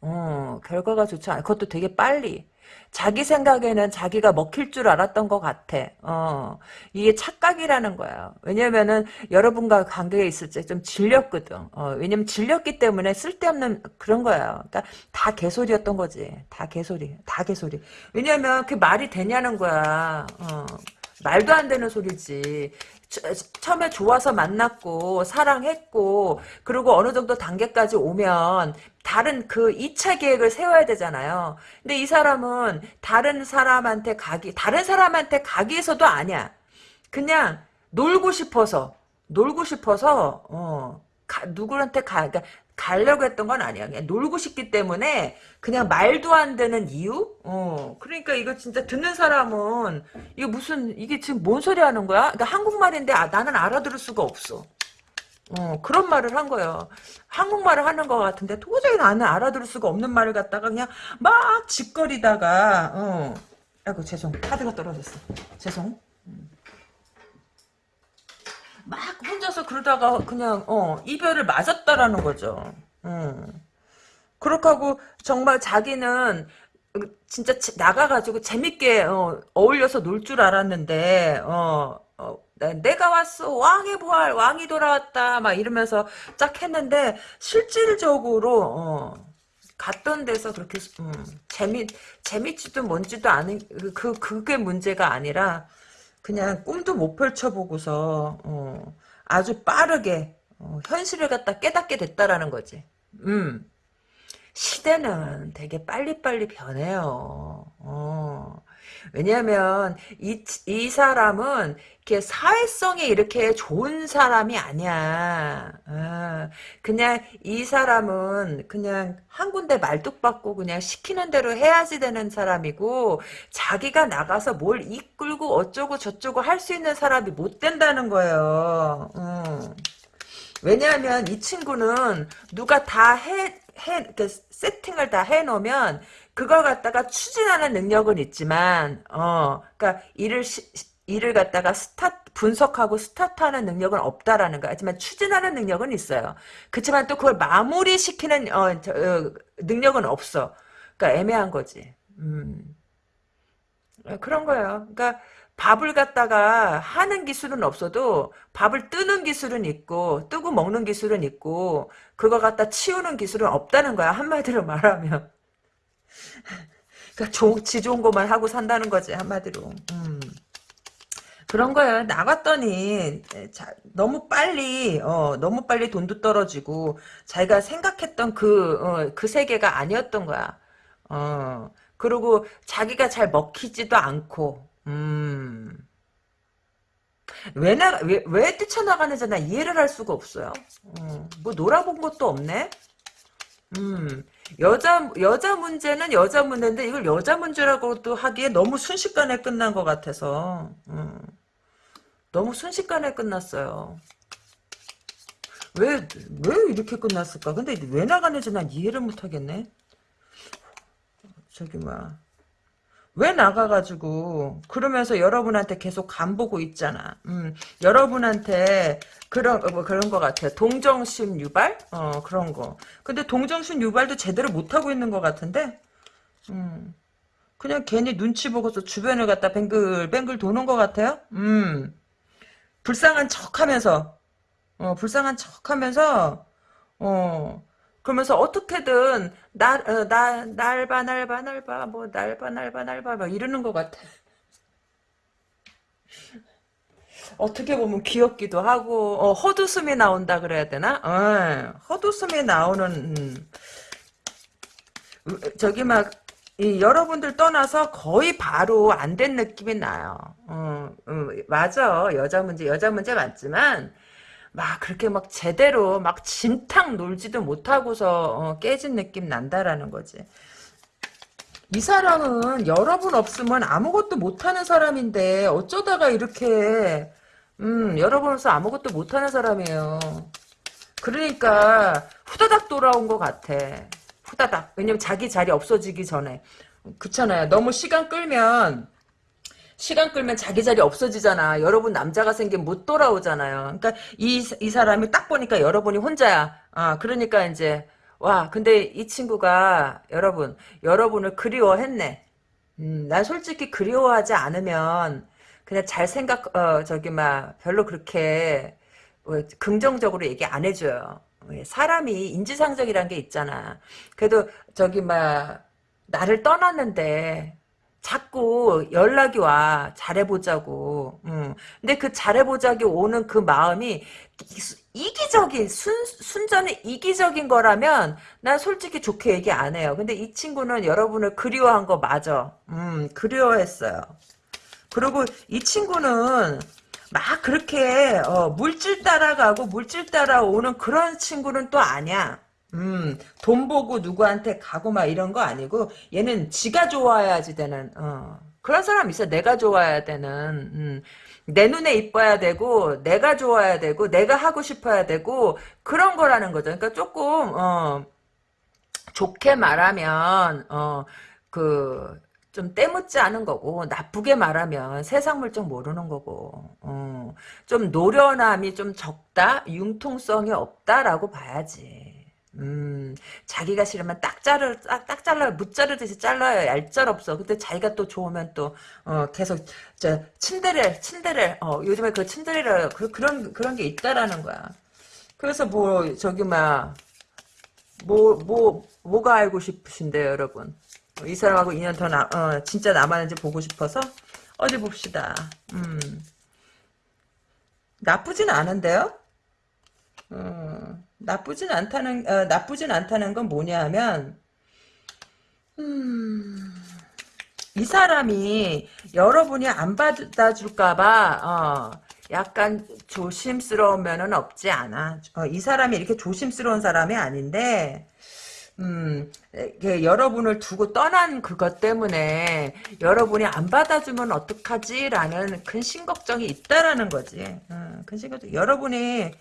어, 결과가 좋지 않. 그것도 되게 빨리. 자기 생각에는 자기가 먹힐 줄 알았던 것 같아. 어, 이게 착각이라는 거야. 왜냐면은 여러분과 관계에 있을 때 좀 질렸거든. 어, 왜냐면 질렸기 때문에 쓸데없는 그런 거야. 그러니까 다 개소리였던 거지. 다 개소리. 다 개소리. 왜냐면 그 말이 되냐는 거야. 어, 말도 안 되는 소리지. 처음에 좋아서 만났고 사랑했고 그리고 어느 정도 단계까지 오면 다른 그 2차 계획을 세워야 되잖아요. 근데 이 사람은 다른 사람한테 가기 다른 사람한테 가기 위해서도 아니야. 그냥 놀고 싶어서 놀고 싶어서 어 가, 누구한테 가 그러니까 가려고 했던 건 아니야. 그냥 놀고 싶기 때문에 그냥 말도 안 되는 이유? 어. 그러니까 이거 진짜 듣는 사람은 이게 무슨 이게 지금 뭔 소리 하는 거야? 그러니까 한국말인데 아, 나는 알아들을 수가 없어. 어, 그런 말을 한 거예요. 한국말을 하는 것 같은데 도저히 나는 알아들을 수가 없는 말을 갖다가 그냥 막 짓거리다가 어. 아이고 죄송 카드가 떨어졌어. 죄송. 막 혼자서 그러다가 그냥 어 이별을 맞았다라는 거죠. 음. 그렇게 하고 정말 자기는 진짜 나가가지고 재밌게 어, 울려서 놀 줄 알았는데 어, 어, 내가 왔어 왕의 부활 왕이 돌아왔다 막 이러면서 쫙 했는데 실질적으로 어, 갔던 데서 그렇게 음, 재미 재밌지도 뭔지도 않은 그 그게 문제가 아니라 그냥 꿈도 못 펼쳐보고서 어, 아주 빠르게 어, 현실을 갖다 깨닫게 됐다라는 거지. 음. 시대는 되게 빨리빨리 변해요. 어. 왜냐하면 이, 이 사람은 이렇게 사회성이 이렇게 좋은 사람이 아니야. 아, 그냥 이 사람은 그냥 한 군데 말뚝 받고 그냥 시키는 대로 해야지 되는 사람이고 자기가 나가서 뭘 이끌고 어쩌고 저쩌고 할 수 있는 사람이 못 된다는 거예요. 음. 왜냐하면 이 친구는 누가 다 해, 해, 그 세팅을 다 해놓으면 그걸 갖다가 추진하는 능력은 있지만, 어, 그니까 일을, 시, 일을 갖다가 스타트, 분석하고 스타트하는 능력은 없다라는 거. 하지만 추진하는 능력은 있어요. 그렇지만 또 그걸 마무리시키는, 어, 저, 어, 능력은 없어. 그니까 애매한 거지. 음. 그런 거예요. 그러니까 밥을 갖다가 하는 기술은 없어도 밥을 뜨는 기술은 있고 뜨고 먹는 기술은 있고 그거 갖다 치우는 기술은 없다는 거야 한마디로 말하면 그러니까 조, 지 좋은 것만 하고 산다는 거지 한마디로. 음. 그런 거예요. 나갔더니 자, 너무 빨리 어, 너무 빨리 돈도 떨어지고 자기가 생각했던 그, 어, 그 세계가 아니었던 거야. 어, 그리고 자기가 잘 먹히지도 않고 음. 왜, 나, 왜, 왜 뛰쳐나가는지 나 이해를 할 수가 없어요. 어, 뭐 놀아본 것도 없네? 음, 여자 여자 문제는 여자 문제인데 이걸 여자 문제라고도 하기에 너무 순식간에 끝난 것 같아서 음, 너무 순식간에 끝났어요. 왜 왜 이렇게 끝났을까? 근데 왜 나가는지 난 이해를 못하겠네. 저기 뭐야. 왜 나가가지고 그러면서 여러분한테 계속 간 보고 있잖아. 음, 여러분한테 그런 뭐 그런 것 같아. 동정심 유발? 어 그런 거. 근데 동정심 유발도 제대로 못 하고 있는 것 같은데. 음, 그냥 괜히 눈치 보고서 주변을 갖다 뱅글뱅글 도는 것 같아요. 음, 불쌍한 척하면서 어 불쌍한 척하면서 어. 그러면서 어떻게든 날, 어, 나, 날봐, 날봐, 날봐, 뭐, 날봐, 날봐, 날봐, 막 이러는 것 같아. 어떻게 보면 귀엽기도 하고, 어, 헛웃음이 나온다 그래야 되나? 어, 헛웃음이 나오는, 음, 저기 막, 이, 여러분들 떠나서 거의 바로 안 된 느낌이 나요. 어, 음, 맞아. 여자 문제, 여자 문제 맞지만, 막 그렇게 막 제대로 막 진탕 놀지도 못하고서 어, 깨진 느낌 난다라는 거지. 이 사람은 여러분 없으면 아무것도 못하는 사람인데 어쩌다가 이렇게 음 여러분 없어 아무것도 못하는 사람이에요. 그러니까 후다닥 돌아온 것 같아. 후다닥. 왜냐면 자기 자리 없어지기 전에. 그렇잖아요. 너무 시간 끌면 시간 끌면 자기 자리 없어지잖아. 여러분 남자가 생기면 못 돌아오잖아요. 그러니까 이, 이 사람이 딱 보니까 여러분이 혼자야. 아, 그러니까 이제 와, 근데 이 친구가 여러분, 여러분을 그리워했네. 음, 난 솔직히 그리워하지 않으면 그냥 잘 생각 어 저기 막 별로 그렇게 어, 긍정적으로 얘기 안 해줘요. 사람이 인지상정이란 게 있잖아. 그래도 저기 막 나를 떠났는데 자꾸 연락이 와. 잘해보자고. 음. 근데 그 잘해보자기 오는 그 마음이 이기적인 순, 순전히 이기적인 거라면 난 솔직히 좋게 얘기 안 해요. 근데 이 친구는 여러분을 그리워한 거 맞아. 음 그리워했어요. 그리고 이 친구는 막 그렇게 어, 물질 따라가고 물질 따라오는 그런 친구는 또 아니야 음, 돈 보고 누구한테 가고 막 이런 거 아니고 얘는 지가 좋아야지 되는 어, 그런 사람 있어. 내가 좋아야 되는. 음, 내 눈에 이뻐야 되고 내가 좋아야 되고 내가 하고 싶어야 되고 그런 거라는 거죠. 그러니까 조금 어, 좋게 말하면 어 그 좀 때묻지 않은 거고 나쁘게 말하면 세상 물정 모르는 거고 어, 좀 노련함이 좀 적다 융통성이 없다라고 봐야지 음 자기가 싫으면 딱 자르 딱, 딱 잘라요 못 자르듯이 잘라요 얄짤 없어 근데 자기가 또 좋으면 또 어, 계속 저 침대를 침대를 어, 요즘에 그 침대를 그, 그런 그런 게 있다라는 거야 그래서 뭐 저기 막 뭐, 뭐, 뭐가 알고 싶으신데요, 여러분? 이 사람하고 2년 더 나, 어, 진짜 남았는지 보고 싶어서? 어디 봅시다. 음. 나쁘진 않은데요? 어, 나쁘진 않다는, 어, 나쁘진 않다는 건 뭐냐 하면, 음, 이 사람이 여러분이 안 받아줄까봐, 어, 약간 조심스러운 면은 없지 않아. 어, 이 사람이 이렇게 조심스러운 사람이 아닌데, 음, 여러분을 두고 떠난 그것 때문에 여러분이 안 받아주면 어떡하지라는 근심 걱정이 있다라는 거지. 음, 근심 걱정. 여러분이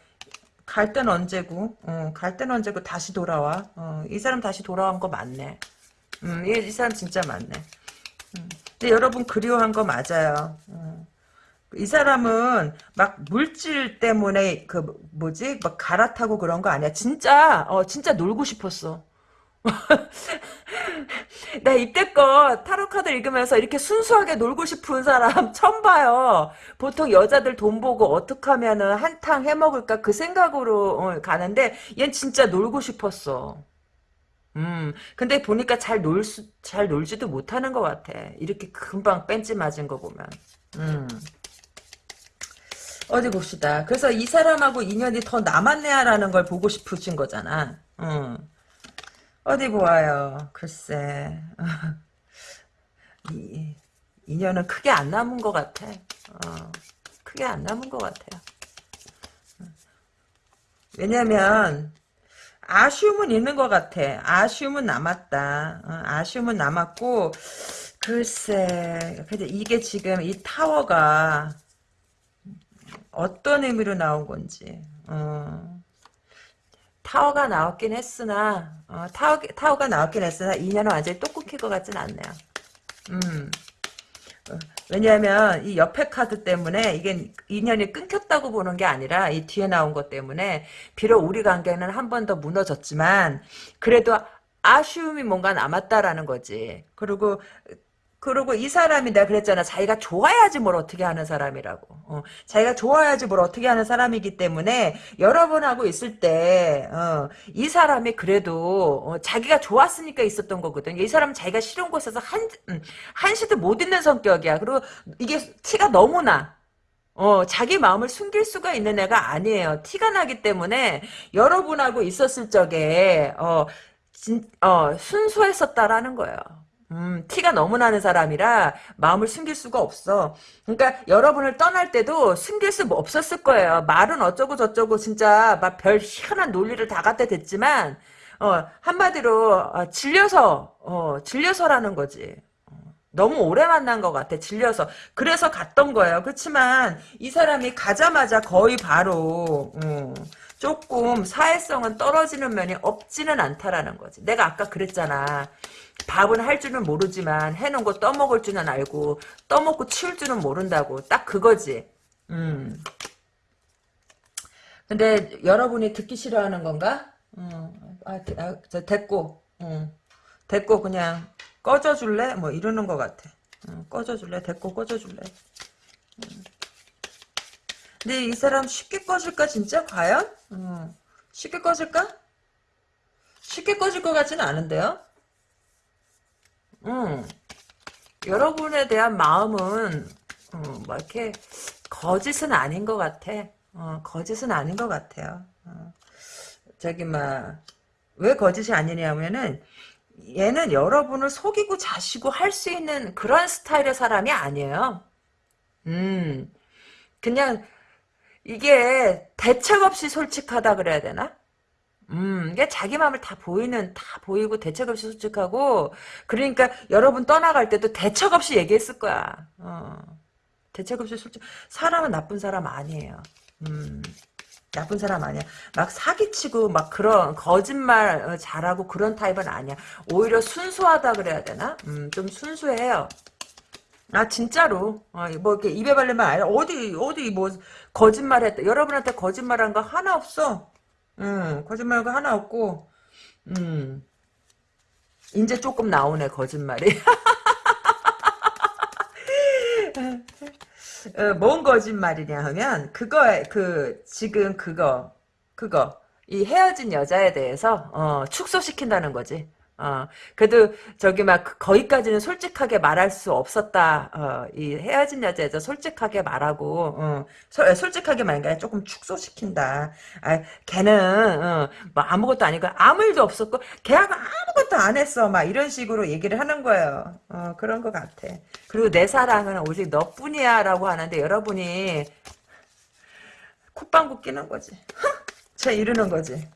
갈 땐 언제고, 어, 갈 땐 언제고 다시 돌아와. 어, 이 사람 다시 돌아온 거 맞네. 음, 이, 이 사람 진짜 맞네. 음, 근데 여러분 그리워한 거 맞아요. 음. 이 사람은 막 물질 때문에 그 뭐지 막 갈아타고 그런 거 아니야. 진짜 어 진짜 놀고 싶었어. 나 이때껏 타로 카드 읽으면서 이렇게 순수하게 놀고 싶은 사람 처음 봐요. 보통 여자들 돈 보고 어떻게 하면 은 한탕 해먹을까 그 생각으로 어, 가는데 얜 진짜 놀고 싶었어. 음, 근데 보니까 잘 놀 수, 잘 놀지도 못하는 것 같아. 이렇게 금방 뺀지 맞은 거 보면. 음. 어디 봅시다. 그래서 이 사람하고 인연이 더 남았네야라는 걸 보고 싶으신 거잖아. 음. 어디 보아요. 글쎄. 이, 인연은 크게 안 남은 것 같아. 어, 크게 안 남은 것 같아요. 왜냐면 아쉬움은 있는 것 같아. 아쉬움은 남았다. 어, 아쉬움은 남았고 글쎄 근데 이게 지금 이 타워가 어떤 의미로 나온 건지 어. 타워가 나왔긴 했으나 어, 타워, 타워가 나왔긴 했으나 인연은 완전히 또 끊길 것 같진 않네요. 음. 어, 왜냐하면 이 옆에 카드 때문에 이게 인연이 끊겼다고 보는 게 아니라 이 뒤에 나온 것 때문에 비록 우리 관계는 한 번 더 무너졌지만 그래도 아쉬움이 뭔가 남았다라는 거지. 그리고 그리고 이 사람이 내가 그랬잖아. 자기가 좋아야지 뭘 어떻게 하는 사람이라고. 어, 자기가 좋아야지 뭘 어떻게 하는 사람이기 때문에 여러분하고 있을 때, 어, 이 사람이 그래도 어, 자기가 좋았으니까 있었던 거거든. 이 사람은 자기가 싫은 곳에서 한, 음, 한시도 못 있는 성격이야. 그리고 이게 티가 너무 나. 어, 자기 마음을 숨길 수가 있는 애가 아니에요. 티가 나기 때문에 여러분하고 있었을 적에, 어, 진, 어, 순수했었다라는 거예요. 음, 티가 너무 나는 사람이라 마음을 숨길 수가 없어. 그러니까 여러분을 떠날 때도 숨길 수 없었을 거예요. 말은 어쩌고 저쩌고 진짜 막 별 희한한 논리를 다 갖다 댔지만 어, 한마디로 어, 질려서 어, 질려서라는 거지. 어, 너무 오래 만난 것 같아 질려서 그래서 갔던 거예요 그렇지만 이 사람이 가자마자 거의 바로 어, 조금 사회성은 떨어지는 면이 없지는 않다라는 거지 내가 아까 그랬잖아 밥은 할 줄은 모르지만 해놓은 거 떠먹을 줄은 알고 떠먹고 치울 줄은 모른다고 딱 그거지. 음. 근데 여러분이 듣기 싫어하는 건가? 음. 아, 아, 저 됐고, 음. 됐고 그냥 꺼져줄래? 뭐 이러는 것 같아. 음, 꺼져줄래? 됐고 꺼져줄래? 음. 근데 이 사람 쉽게 꺼질까 진짜 과연? 음. 쉽게 꺼질까? 쉽게 꺼질 것 같지는 않은데요? 음, 여러분에 대한 마음은 음, 뭐 이렇게 거짓은 아닌 것 같아. 어, 거짓은 아닌 것 같아요. 어, 저기 막 왜 거짓이 아니냐면은 얘는 여러분을 속이고 자시고 할 수 있는 그런 스타일의 사람이 아니에요. 음, 그냥 이게 대책 없이 솔직하다 그래야 되나? 음, 이게 자기 마음을 다 보이는, 다 보이고 대책 없이 솔직하고, 그러니까 여러분 떠나갈 때도 대책 없이 얘기했을 거야. 어. 대책 없이 솔직, 사람은 나쁜 사람 아니에요. 음. 나쁜 사람 아니야. 막 사기치고 막 그런 거짓말 어, 잘하고 그런 타입은 아니야. 오히려 순수하다 그래야 되나? 음, 좀 순수해요. 아 진짜로 어, 뭐 이렇게 입에 발리면 아니라 어디 어디 뭐 거짓말했다. 여러분한테 거짓말한 거 하나 없어. 음, 거짓말한 거 하나 없고 음. 이제 조금 나오네 거짓말이. 어, 뭔 거짓말이냐 하면 그거에 그 지금 그거 그거 이 헤어진 여자에 대해서 어, 축소시킨다는 거지. 어, 그래도 저기 막그 거기까지는 솔직하게 말할 수 없었다. 어, 이 헤어진 여자에서 솔직하게 말하고 어, 소, 솔직하게 말하니까 조금 축소시킨다. 아, 걔는 어, 뭐 아무것도 아니고 아무 일도 없었고 걔하고 아무것도 안 했어. 막 이런 식으로 얘기를 하는 거예요. 어, 그런 것 같아. 그리고 내 사랑은 오직 너뿐이야라고 하는데 여러분이 콧방구 끼는 거지. 제 이러는 거지.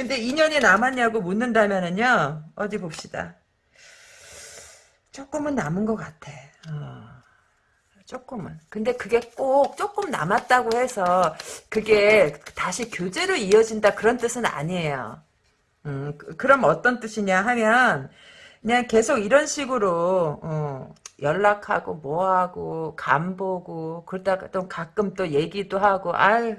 근데 인연이 남았냐고 묻는다면은요 어디 봅시다. 조금은 남은 것 같아. 어, 조금은. 근데 그게 꼭 조금 남았다고 해서 그게 다시 교제로 이어진다 그런 뜻은 아니에요. 음, 그, 그럼 어떤 뜻이냐 하면 그냥 계속 이런 식으로 어, 연락하고 뭐하고 간보고 그러다가 또 가끔 또 얘기도 하고 아이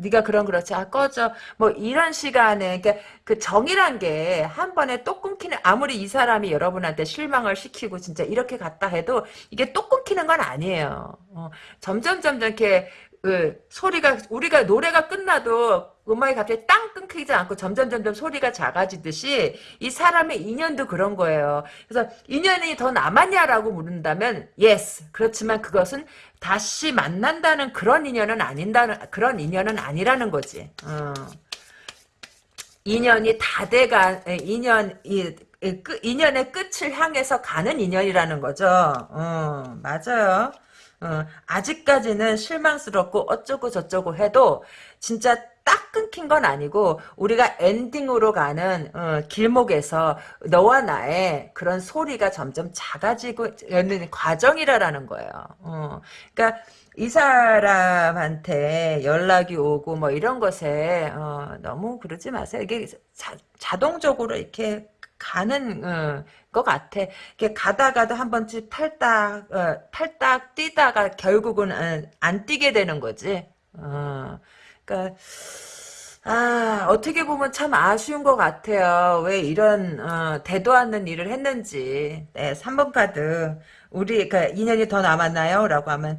네가 그런 그렇지. 아 꺼져. 뭐 이런 시간에 그러니까 그 정이란 게 한 번에 또 끊기는 아무리 이 사람이 여러분한테 실망을 시키고 진짜 이렇게 갔다 해도 이게 또 끊기는 건 아니에요. 어, 점점 점점 이렇게 그 소리가 우리가 노래가 끝나도 음악이 갑자기 땅 끊기지 않고 점점 점점 소리가 작아지듯이 이 사람의 인연도 그런 거예요. 그래서 인연이 더 남았냐라고 물은다면 yes. 그렇지만 그것은 다시 만난다는 그런 인연은 아닌다는 그런 인연은 아니라는 거지. 어. 인연이 다 돼가 인연 이 인연의 끝을 향해서 가는 인연이라는 거죠. 어, 맞아요. 어, 아직까지는 실망스럽고 어쩌고 저쩌고 해도 진짜 딱 끊긴 건 아니고 우리가 엔딩으로 가는 어, 길목에서 너와 나의 그런 소리가 점점 작아지고 있는 과정이라는 거예요. 어, 그러니까 이 사람한테 연락이 오고 뭐 이런 것에 어, 너무 그러지 마세요. 이게 자, 동적으로 이렇게 가는 어, 것 같아. 이렇게 가다가도 한 번쯤 탈딱 어, 탈딱 뛰다가 결국은 어, 안 뛰게 되는 거지. 어, 그러니까 아 어떻게 보면 참 아쉬운 것 같아요. 왜 이런 어, 대도 않는 일을 했는지. 네, 3번 카드 우리 그 인연이 더 남았나요? 라고 하면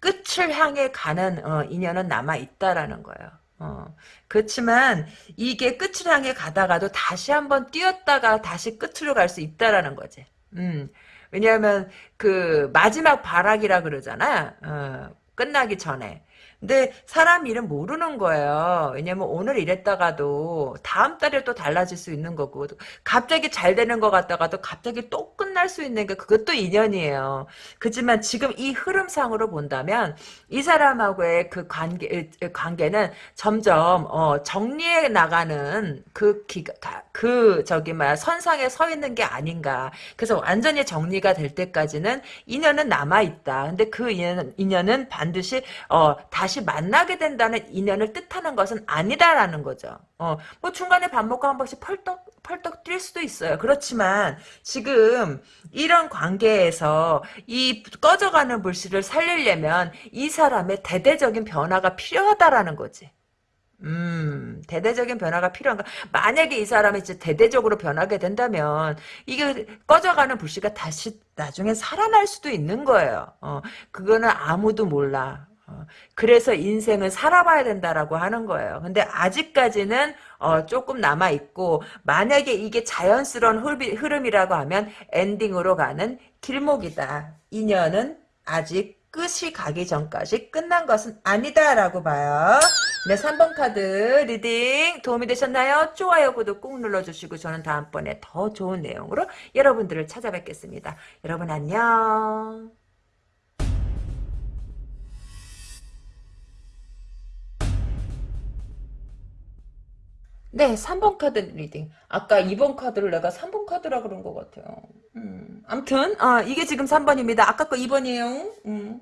끝을 향해 가는 어, 인연은 남아 있다라는 거예요. 어, 그렇지만 이게 끝을 향해 가다가도 다시 한번 뛰었다가 다시 끝으로 갈 수 있다라는 거지. 음, 왜냐하면 그 마지막 발악이라 그러잖아. 어, 끝나기 전에. 근데 사람 일은 모르는 거예요. 왜냐면 오늘 이랬다가도 다음 달에 또 달라질 수 있는 거고 갑자기 잘 되는 것 같다가도 갑자기 또 끝날 수 있는 게 그것도 인연이에요. 그지만 지금 이 흐름상으로 본다면 이 사람하고의 그 관계 관계는 점점 어, 정리해 나가는 그 기가 그 저기 막 선상에 서 있는 게 아닌가. 그래서 완전히 정리가 될 때까지는 인연은 남아 있다. 근데 그 인연, 인연은 반드시 어, 다시 다시 만나게 된다는 인연을 뜻하는 것은 아니다라는 거죠. 어, 뭐 중간에 밥 먹고 한 번씩 펄떡 펄떡 뛸 수도 있어요. 그렇지만 지금 이런 관계에서 이 꺼져가는 불씨를 살리려면 이 사람의 대대적인 변화가 필요하다라는 거지. 음, 대대적인 변화가 필요한가? 만약에 이 사람이 이제 대대적으로 변하게 된다면, 이게 꺼져가는 불씨가 다시 나중에 살아날 수도 있는 거예요. 어, 그거는 아무도 몰라. 어, 그래서 인생은 살아봐야 된다라고 하는 거예요. 근데 아직까지는 어, 조금 남아 있고 만약에 이게 자연스러운 흐름, 이라고 하면 엔딩으로 가는 길목이다. 인연은 아직 끝이 가기 전까지 끝난 것은 아니다라고 봐요. 네, 3번 카드 reading 도움이 되셨나요? 좋아요, 구독 꾹 눌러주시고 저는 다음번에 더 좋은 내용으로 여러분들을 찾아뵙겠습니다. 여러분 안녕. 네, 3번 카드 reading. 아까 2번 카드를 내가 3번 카드라 그런 것 같아요. 음, 암튼, 아, 이게 지금 3번입니다. 아까 거 2번이에요. 음.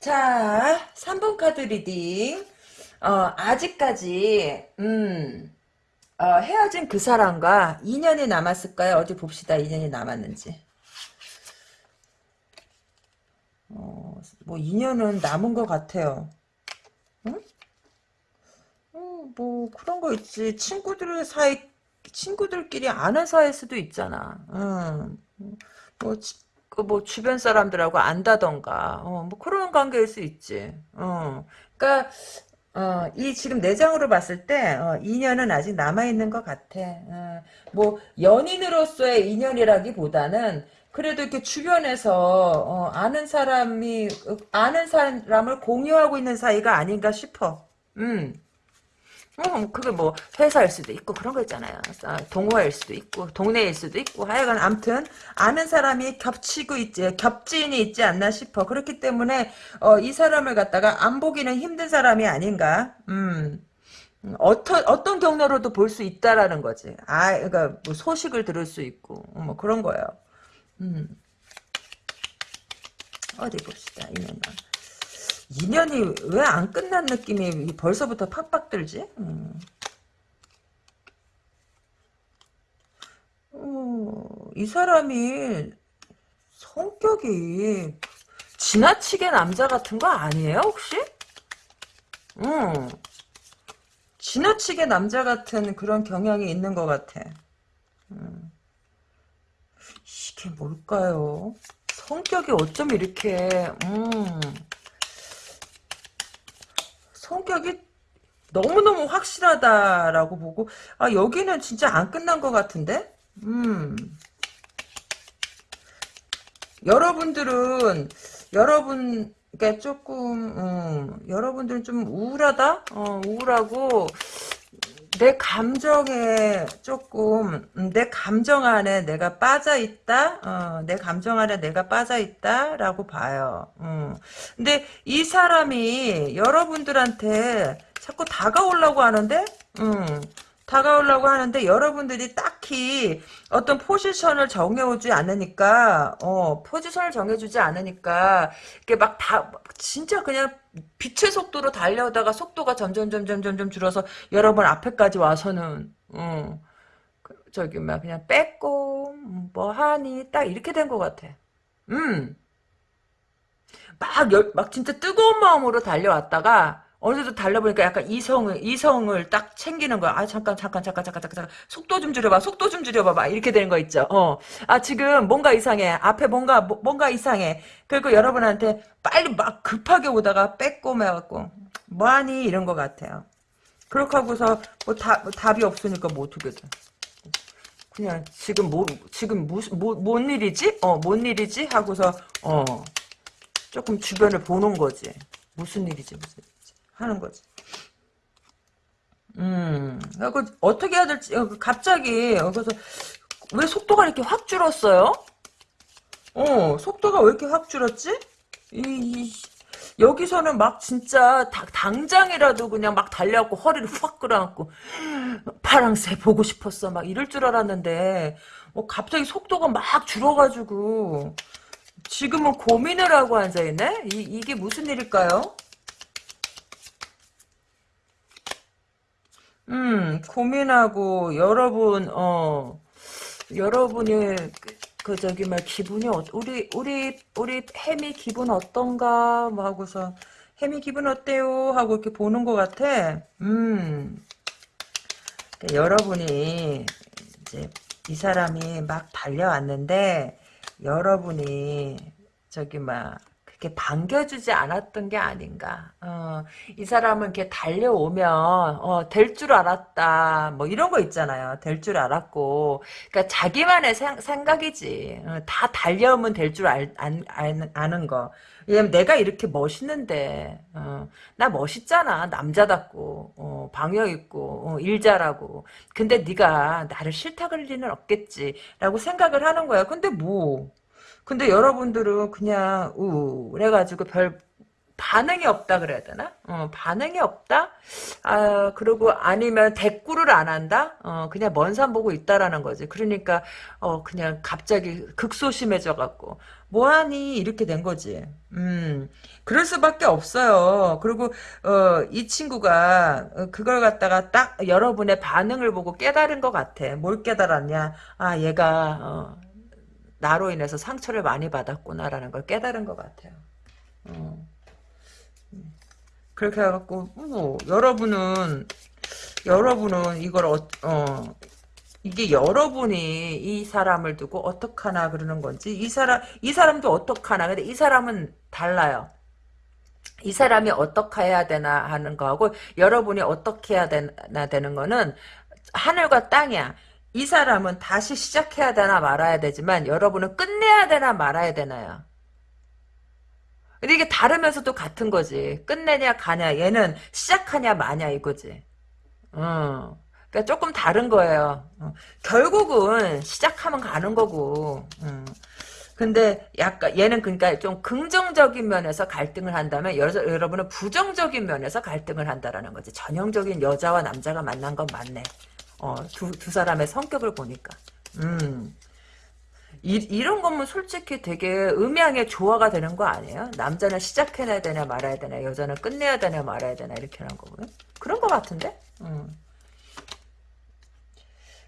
자, 3번 카드 reading. 어, 아직까지, 음, 어, 헤어진 그 사람과 인연이 남았을까요? 어디 봅시다. 인연이 남았는지. 어, 뭐 인연은 남은 것 같아요. 뭐 그런 거 있지. 친구들 사이 친구들끼리 아는 사이일 수도 있잖아. 응. 뭐, 그 뭐 주변 사람들하고 안다던가, 어, 뭐 그런 관계일 수 있지. 어. 그러니까 어, 이 지금 내장으로 봤을 때 어, 인연은 아직 남아 있는 것 같아. 어, 뭐 연인으로서의 인연이라기보다는 그래도 이렇게 주변에서 어, 아는 사람이 아는 사람을 공유하고 있는 사이가 아닌가 싶어. 음. 음, 그게 뭐 회사일 수도 있고 그런 거 있잖아요. 아, 동호회일 수도 있고 동네일 수도 있고 하여간 암튼 아는 사람이 겹치고 있지 겹지인이 있지 않나 싶어. 그렇기 때문에 어, 이 사람을 갖다가 안 보기는 힘든 사람이 아닌가. 음. 음, 어떤 어떤 경로로도 볼 수 있다라는 거지. 아, 그러니까 뭐 소식을 들을 수 있고 뭐 그런 거예요. 음. 어디 봅시다. 이년은. 2년이 왜 안 끝난 느낌이 벌써부터 팍팍 들지? 음. 어, 이 사람이 성격이 지나치게 남자 같은 거 아니에요 혹시? 응. 지나치게 남자 같은 그런 경향이 있는 것 같아. 음. 이게 뭘까요? 성격이 어쩜 이렇게 음. 성격이 너무너무 확실하다라고 보고 아 여기는 진짜 안 끝난 것 같은데? 음. 여러분들은 여러분 그러니까 조금 음, 여러분들은 좀 우울하다? 어, 우울하고 내 감정에 조금 음, 내 감정 안에 내가 빠져 있다. 어, 내 감정 안에 내가 빠져 있다라고 봐요. 음. 근데 이 사람이 여러분들한테 자꾸 다가오려고 하는데, 음, 다가오려고 하는데 여러분들이 딱히 어떤 포지션을 정해오지 않으니까, 어, 포지션을 정해주지 않으니까 이게 막 다 진짜 그냥 빛의 속도로 달려다가 속도가 점점 점점 점점 줄어서 여러분 앞에까지 와서는 어, 저기 막 그냥 뺏고 뭐 하니 딱 이렇게 된 것 같아. 음. 막, 열, 막 진짜 뜨거운 마음으로 달려왔다가 어느 정도 달려보니까 약간 이성을 이성을 딱 챙기는 거야. 아 잠깐 잠깐 잠깐 잠깐 잠깐 잠깐 속도 좀 줄여봐. 속도 좀 줄여봐. 막 이렇게 되는 거 있죠. 어. 아 지금 뭔가 이상해. 앞에 뭔가 뭐, 뭔가 이상해. 그리고 여러분한테 빨리 막 급하게 오다가 빼꼼해갖고 뭐하니 이런 것 같아요. 그렇게 하고서 뭐, 다, 뭐 답이 없으니까 뭐 어떻게 돼. 그냥 지금 뭐 지금 무슨 뭐, 뭔 일이지? 어, 뭔 일이지? 하고서 어 조금 주변을 보는 거지. 무슨 일이지 무슨 하는 거지. 음, 그 어떻게 해야 될지 어, 그 갑자기 어, 그래서 왜 속도가 이렇게 확 줄었어요? 어, 속도가 왜 이렇게 확 줄었지? 이, 이 여기서는 막 진짜 다, 당장이라도 그냥 막 달려갖고 허리를 확 끌어안고 파랑새 보고 싶었어 막 이럴 줄 알았는데 어, 갑자기 속도가 막 줄어가지고 지금은 고민을 하고 앉아있네? 이, 이게 무슨 일일까요? 음, 고민하고 여러분 어 여러분이 그, 그 저기 말 기분이 어, 우리 우리 우리 햄이 기분 어떤가? 뭐 하고서 햄이 기분 어때요? 하고 이렇게 보는 것 같아. 음, 여러분이 이제 이 사람이 막 달려왔는데 여러분이 저기 막 이렇게 반겨주지 않았던 게 아닌가. 어, 이 사람은 이렇게 달려오면 어, 될 줄 알았다. 뭐 이런 거 있잖아요. 될 줄 알았고. 그러니까 자기만의 생, 각이지 어, 다 달려오면 될 줄 아는 거. 왜냐면 내가 이렇게 멋있는데 어, 나 멋있잖아. 남자답고 어, 방역 있고 어, 일 잘하고. 근데 네가 나를 싫다 그럴 리는 없겠지라고 생각을 하는 거야. 근데 뭐 근데 여러분들은 그냥 우울해가지고 별 반응이 없다 그래야 되나? 어, 반응이 없다? 아, 그리고 아니면 대꾸를 안 한다? 어, 그냥 먼 산 보고 있다라는 거지. 그러니까, 어, 그냥 갑자기 극소심해져 갖고, 뭐하니? 이렇게 된 거지. 음, 그럴 수밖에 없어요. 그리고, 어, 이 친구가, 어, 그걸 갖다가 딱 여러분의 반응을 보고 깨달은 것 같아. 뭘 깨달았냐? 아, 얘가, 어, 나로 인해서 상처를 많이 받았구나라는 걸 깨달은 것 같아요. 어. 그렇게 해갖고 뭐 여러분은 여러분은 이걸 어, 어 이게 여러분이 이 사람을 두고 어떡하나 그러는 건지 이 사람 이 사람도 어떡하나 근데 이 사람은 달라요. 이 사람이 어떻게 해야 되나 하는 거하고 여러분이 어떻게 해야 되나 되는 거는 하늘과 땅이야. 이 사람은 다시 시작해야 되나 말아야 되지만 여러분은 끝내야 되나 말아야 되나요? 근데 이게 다르면서도 같은 거지. 끝내냐 가냐 얘는 시작하냐 마냐 이거지. 어. 그러니까 조금 다른 거예요. 어. 결국은 시작하면 가는 거고. 어. 근데 약간 얘는 그러니까 좀 긍정적인 면에서 갈등을 한다면 여, 여러분은 부정적인 면에서 갈등을 한다라는 거지. 전형적인 여자와 남자가 만난 건 맞네. 어, 두, 두 사람의 성격을 보니까. 음. 이, 이런 거면 솔직히 되게 음양의 조화가 되는 거 아니에요? 남자는 시작해야 되냐 말아야 되냐 여자는 끝내야 되냐 말아야 되냐 이렇게 하는 거고요. 그런 거 같은데? 음.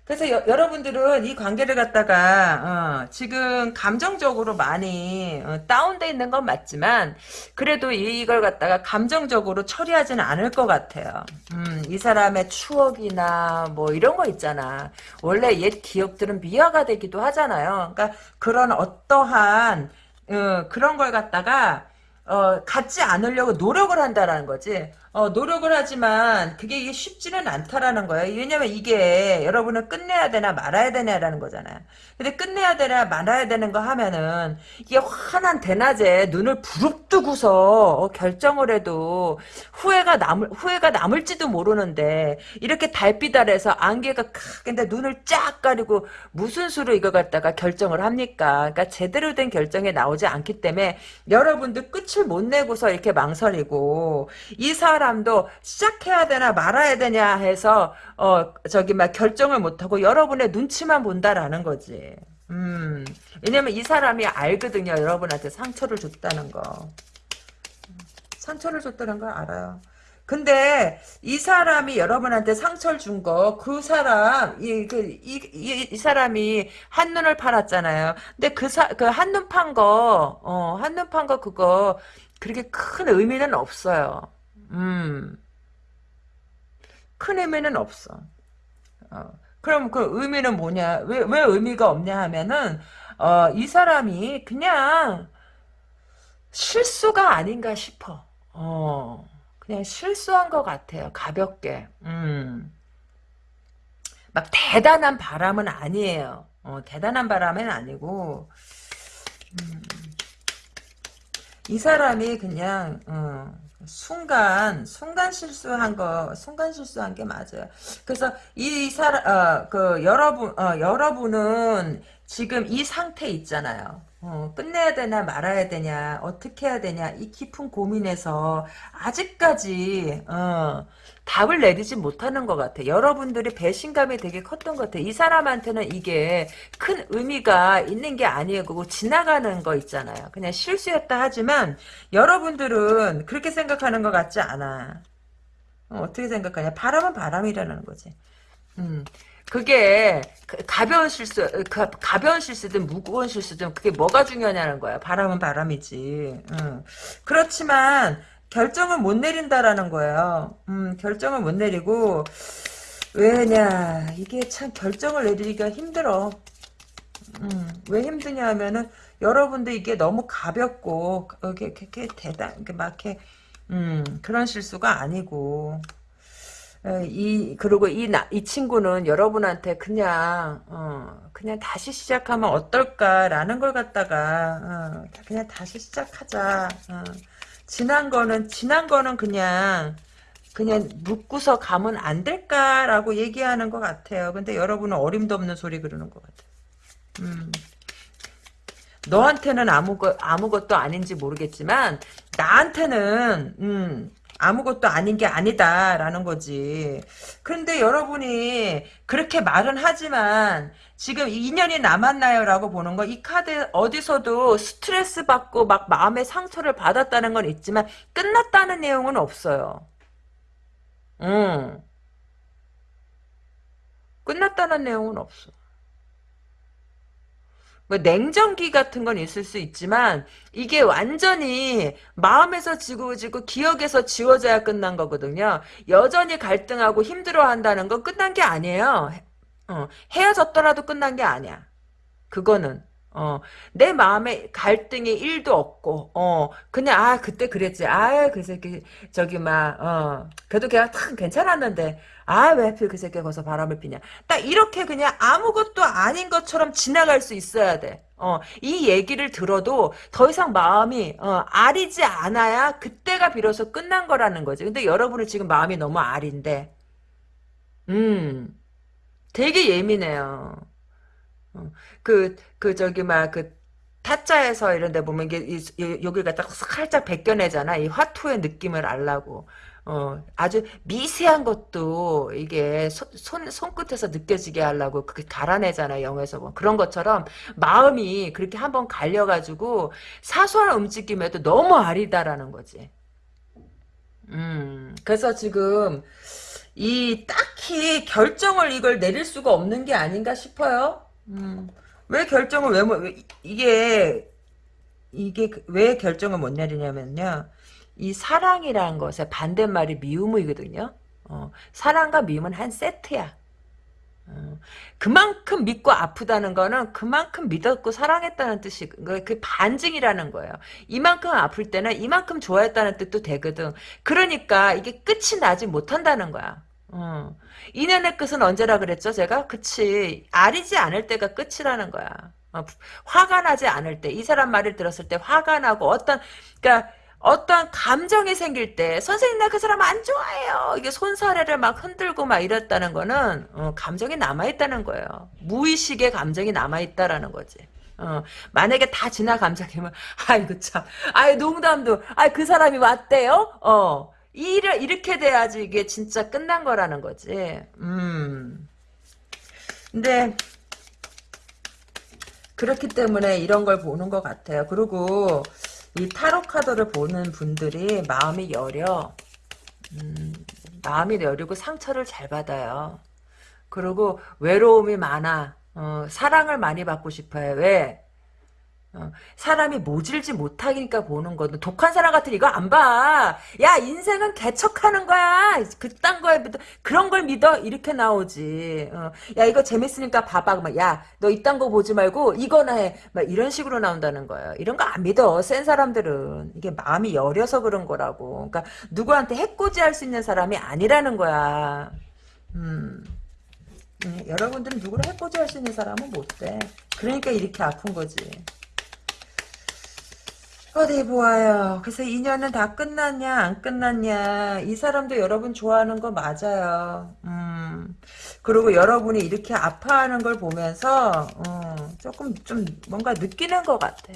그래서 여, 러분들은 이 관계를 갖다가 어, 지금 감정적으로 많이 어, 다운돼 있는 건 맞지만 그래도 이걸 갖다가 감정적으로 처리하지는 않을 것 같아요. 음, 이 사람의 추억이나 뭐 이런 거 있잖아. 원래 옛 기억들은 미화가 되기도 하잖아요. 그러니까 그런 어떠한 어, 그런 걸 갖다가 어, 갖지 않으려고 노력을 한다라는 거지. 어, 노력을 하지만 그게 이게 쉽지는 않다라는 거예요. 왜냐면 이게 여러분은 끝내야 되나 말아야 되냐라는 거잖아요. 근데 끝내야 되나 말아야 되는 거 하면은 이게 환한 대낮에 눈을 부릅뜨고서 어, 결정을 해도 후회가 남을 후회가 남을지도 모르는데 이렇게 달빛 아래서 안개가 근데 눈을 쫙 가리고 무슨 수로 이거 갖다가 결정을 합니까? 그러니까 제대로 된 결정이 나오지 않기 때문에 여러분들 끝을 못 내고서 이렇게 망설이고 이 사람도 시작해야 되나 말아야 되냐 해서 어 저기 막 결정을 못하고 여러분의 눈치만 본다라는 거지. 음 왜냐면 이 사람이 알거든요. 여러분한테 상처를 줬다는 거. 상처를 줬다는 걸 알아요. 근데 이 사람이 여러분한테 상처를 준 거 그 사람 이 그 이 이, 이, 사람이 한눈을 팔았잖아요. 근데 그그 한눈 판 거 어 한눈 판 거 그거 그렇게 큰 의미는 없어요. 음. 큰 의미는 없어. 어. 그럼 그 의미는 뭐냐? 왜, 왜 의미가 없냐 하면은, 어, 이 사람이 그냥 실수가 아닌가 싶어. 어, 그냥 실수한 것 같아요. 가볍게. 음. 막 대단한 바람은 아니에요. 어, 대단한 바람은 아니고, 음. 이 사람이 그냥, 어, 순간 순간 실수한 거 순간 실수한 게 맞아요. 그래서 이 사람 어그 여러분 어 여러분은 지금 이 상태 있잖아요. 어, 끝내야 되나 말아야 되냐 어떻게 해야 되냐 이 깊은 고민에서 아직까지 어, 답을 내리지 못하는 것 같아. 여러분들이 배신감이 되게 컸던 것 같아. 이 사람한테는 이게 큰 의미가 있는 게. 그거 지나가는 거 있잖아요. 그냥 실수였다 하지만 여러분들은 그렇게 생각하는 것 같지 않아. 어, 떻게 생각하냐. 바람은 바람이라는 거지. 음. 그게 가벼운 실수, 가벼운 실수든 무거운 실수든 그게 뭐가 중요하냐는 거야. 바람은 바람이지. 응. 그렇지만 결정을 못 내린다라는 거예요. 음, 결정을 못 내리고 왜냐 이게 참 결정을 내리기가 힘들어. 음, 왜 힘드냐 하면은 여러분들 이게 너무 가볍고 이게 이렇게 대단 이렇게 막 이렇게 음, 그런 실수가 아니고 이 그리고 이나이 친구는 여러분한테 그냥 어, 그냥 다시 시작하면 어떨까라는 걸 갖다가 어, 그냥 다시 시작하자. 어. 지난 거는 지난 거는 그냥 그냥 묻고서 가면 안 될까라고 얘기하는 것 같아요. 근데 여러분은 어림도 없는 소리 그러는 것 같아요. 음. 너한테는 아무 것 아무것도 아닌지 모르겠지만 나한테는 음 아무것도 아닌 게 아니다라는 거지. 그런데 여러분이 그렇게 말은 하지만 지금 2년이 남았나요 라고 보는 거 이 카드 어디서도 스트레스 받고 막 마음의 상처를 받았다는 건 있지만 끝났다는 내용은 없어요. 응. 끝났다는 내용은 없어. 뭐 냉정기 같은 건 있을 수 있지만 이게 완전히 마음에서 지고지고 기억에서 지워져야 끝난 거거든요. 여전히 갈등하고 힘들어한다는 건 끝난 게 아니에요. 어, 헤어졌더라도 끝난 게 아니야. 그거는 어, 내 마음에 갈등이 일도 없고, 어, 그냥, 아, 그때 그랬지. 아, 그 새끼, 저기, 막, 어, 그래도 걔가 참 괜찮았는데, 아, 왜 하필 그 새끼가 거기서 바람을 피냐. 딱 이렇게 그냥 아무것도 아닌 것처럼 지나갈 수 있어야 돼. 어, 이 얘기를 들어도 더 이상 마음이, 어, 아리지 않아야 그때가 비로소 끝난 거라는 거지. 근데 여러분은 지금 마음이 너무 아린데, 음, 되게 예민해요. 어, 그, 그, 저기, 막, 그, 타짜에서 이런 데 보면, 이게, 이, 이, 여기 갖다 살짝 벗겨내잖아. 이 화투의 느낌을 알라고. 어, 아주 미세한 것도 이게 손, 손, 손끝에서 느껴지게 하려고 그렇게 갈아내잖아, 영에서. 뭐. 그런 것처럼 마음이 그렇게 한번 갈려가지고 사소한 움직임에도 너무 아리다라는 거지. 음, 그래서 지금 이 딱히 결정을 이걸 내릴 수가 없는 게 아닌가 싶어요. 음. 왜 결정을 왜, 왜 이게 이게 그, 왜 결정을 못 내리냐면요. 이 사랑이라는 것의 반대말이 미움이거든요. 어, 사랑과 미움은 한 세트야. 어, 그만큼 믿고 아프다는 거는 그만큼 믿었고 사랑했다는 뜻이 그, 그 반증이라는 거예요. 이만큼 아플 때는 이만큼 좋아했다는 뜻도 되거든. 그러니까 이게 끝이 나지 못한다는 거야. 어. 인연의 끝은 언제라 그랬죠, 제가? 그치. 아리지 않을 때가 끝이라는 거야. 어, 화가 나지 않을 때, 이 사람 말을 들었을 때 화가 나고 어떤, 그니까, 어떤 감정이 생길 때, 선생님, 나 그 사람 안 좋아해요. 이게 손사래를 막 흔들고 막 이랬다는 거는, 어, 감정이 남아있다는 거예요. 무의식의 감정이 남아있다라는 거지. 어, 만약에 다 지나 감정이면, 아이고 참, 아이 농담도, 아이 그 사람이 왔대요? 어, 이래, 이렇게 돼야지 이게 진짜 끝난 거라는 거지. 음. 근데, 그렇기 때문에 이런 걸 보는 것 같아요. 그리고, 이 타로 카드를 보는 분들이 마음이 여려. 음, 마음이 여리고 상처를 잘 받아요. 그리고 외로움이 많아. 어, 사랑을 많이 받고 싶어요. 왜? 어, 사람이 모질지 못하니까 보는 거든 독한 사람 같은 이거 안 봐. 야 인생은 개척하는 거야. 그딴 거에 그런 걸 믿어 이렇게 나오지. 어, 야 이거 재밌으니까 봐봐. 야너 이딴 거 보지 말고 이거나 해. 막 이런 식으로 나온다는 거예요. 이런 거 안 믿어. 센 사람들은 이게 마음이 여려서 그런 거라고. 그러니까 누구한테 해코지할 수 있는 사람이 아니라는 거야. 음. 음, 여러분들은 누구를 해코지할 수 있는 사람은 못 돼. 그러니까 이렇게 아픈 거지. 어디 보아요. 그래서 인연은 다 끝났냐 안 끝났냐 이 사람도 여러분 좋아하는 거 맞아요. 음. 그리고 여러분이 이렇게 아파하는 걸 보면서 어, 조금 좀 뭔가 느끼는 것 같아.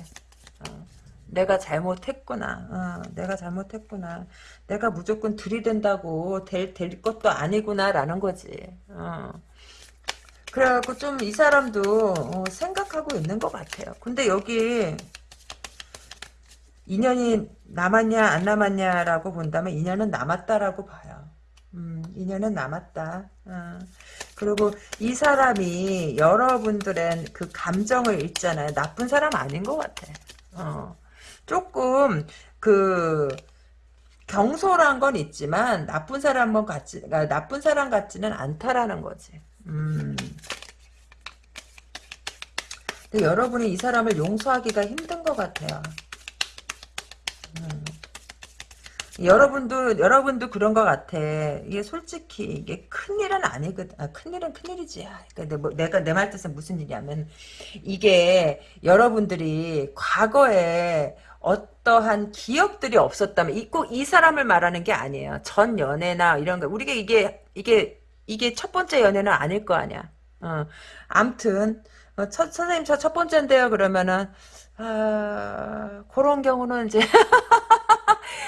어, 내가 잘못했구나. 어, 내가 잘못했구나. 내가 무조건 들이댄다고 될, 될 것도 아니구나라는 거지. 어. 그래갖고 좀 이 사람도 어, 생각하고 있는 것 같아요. 근데 여기 인연이 남았냐 안 남았냐라고 본다면 인연은 남았다라고 봐요. 음, 인연은 남았다. 어. 그리고 이 사람이 여러분들의 그 감정을 읽잖아요. 나쁜 사람 아닌 것 같아. 어. 조금 그 경솔한 건 있지만 나쁜 사람은 같지 그러니까 나쁜 사람 같지는 않다라는 거지. 음. 근데 여러분이 이 사람을 용서하기가 힘든 것 같아요. 음. 여러분도 여러분도 그런 것 같아. 이게 솔직히 이게 큰 일은 아니거든. 아, 큰 일은 큰 일이지. 아, 그러니까 뭐, 내가 내 말 뜻은 무슨 일이냐면 이게 여러분들이 과거에 어떠한 기억들이 없었다면 꼭이 사람을 말하는 게 아니에요. 전 연애나 이런 거 우리가 이게 이게 이게 첫 번째 연애는 아닐 거 아니야. 어, 암튼 어, 첫, 선생님 저 첫 번째인데요. 그러면은 아, 그런 경우는 이제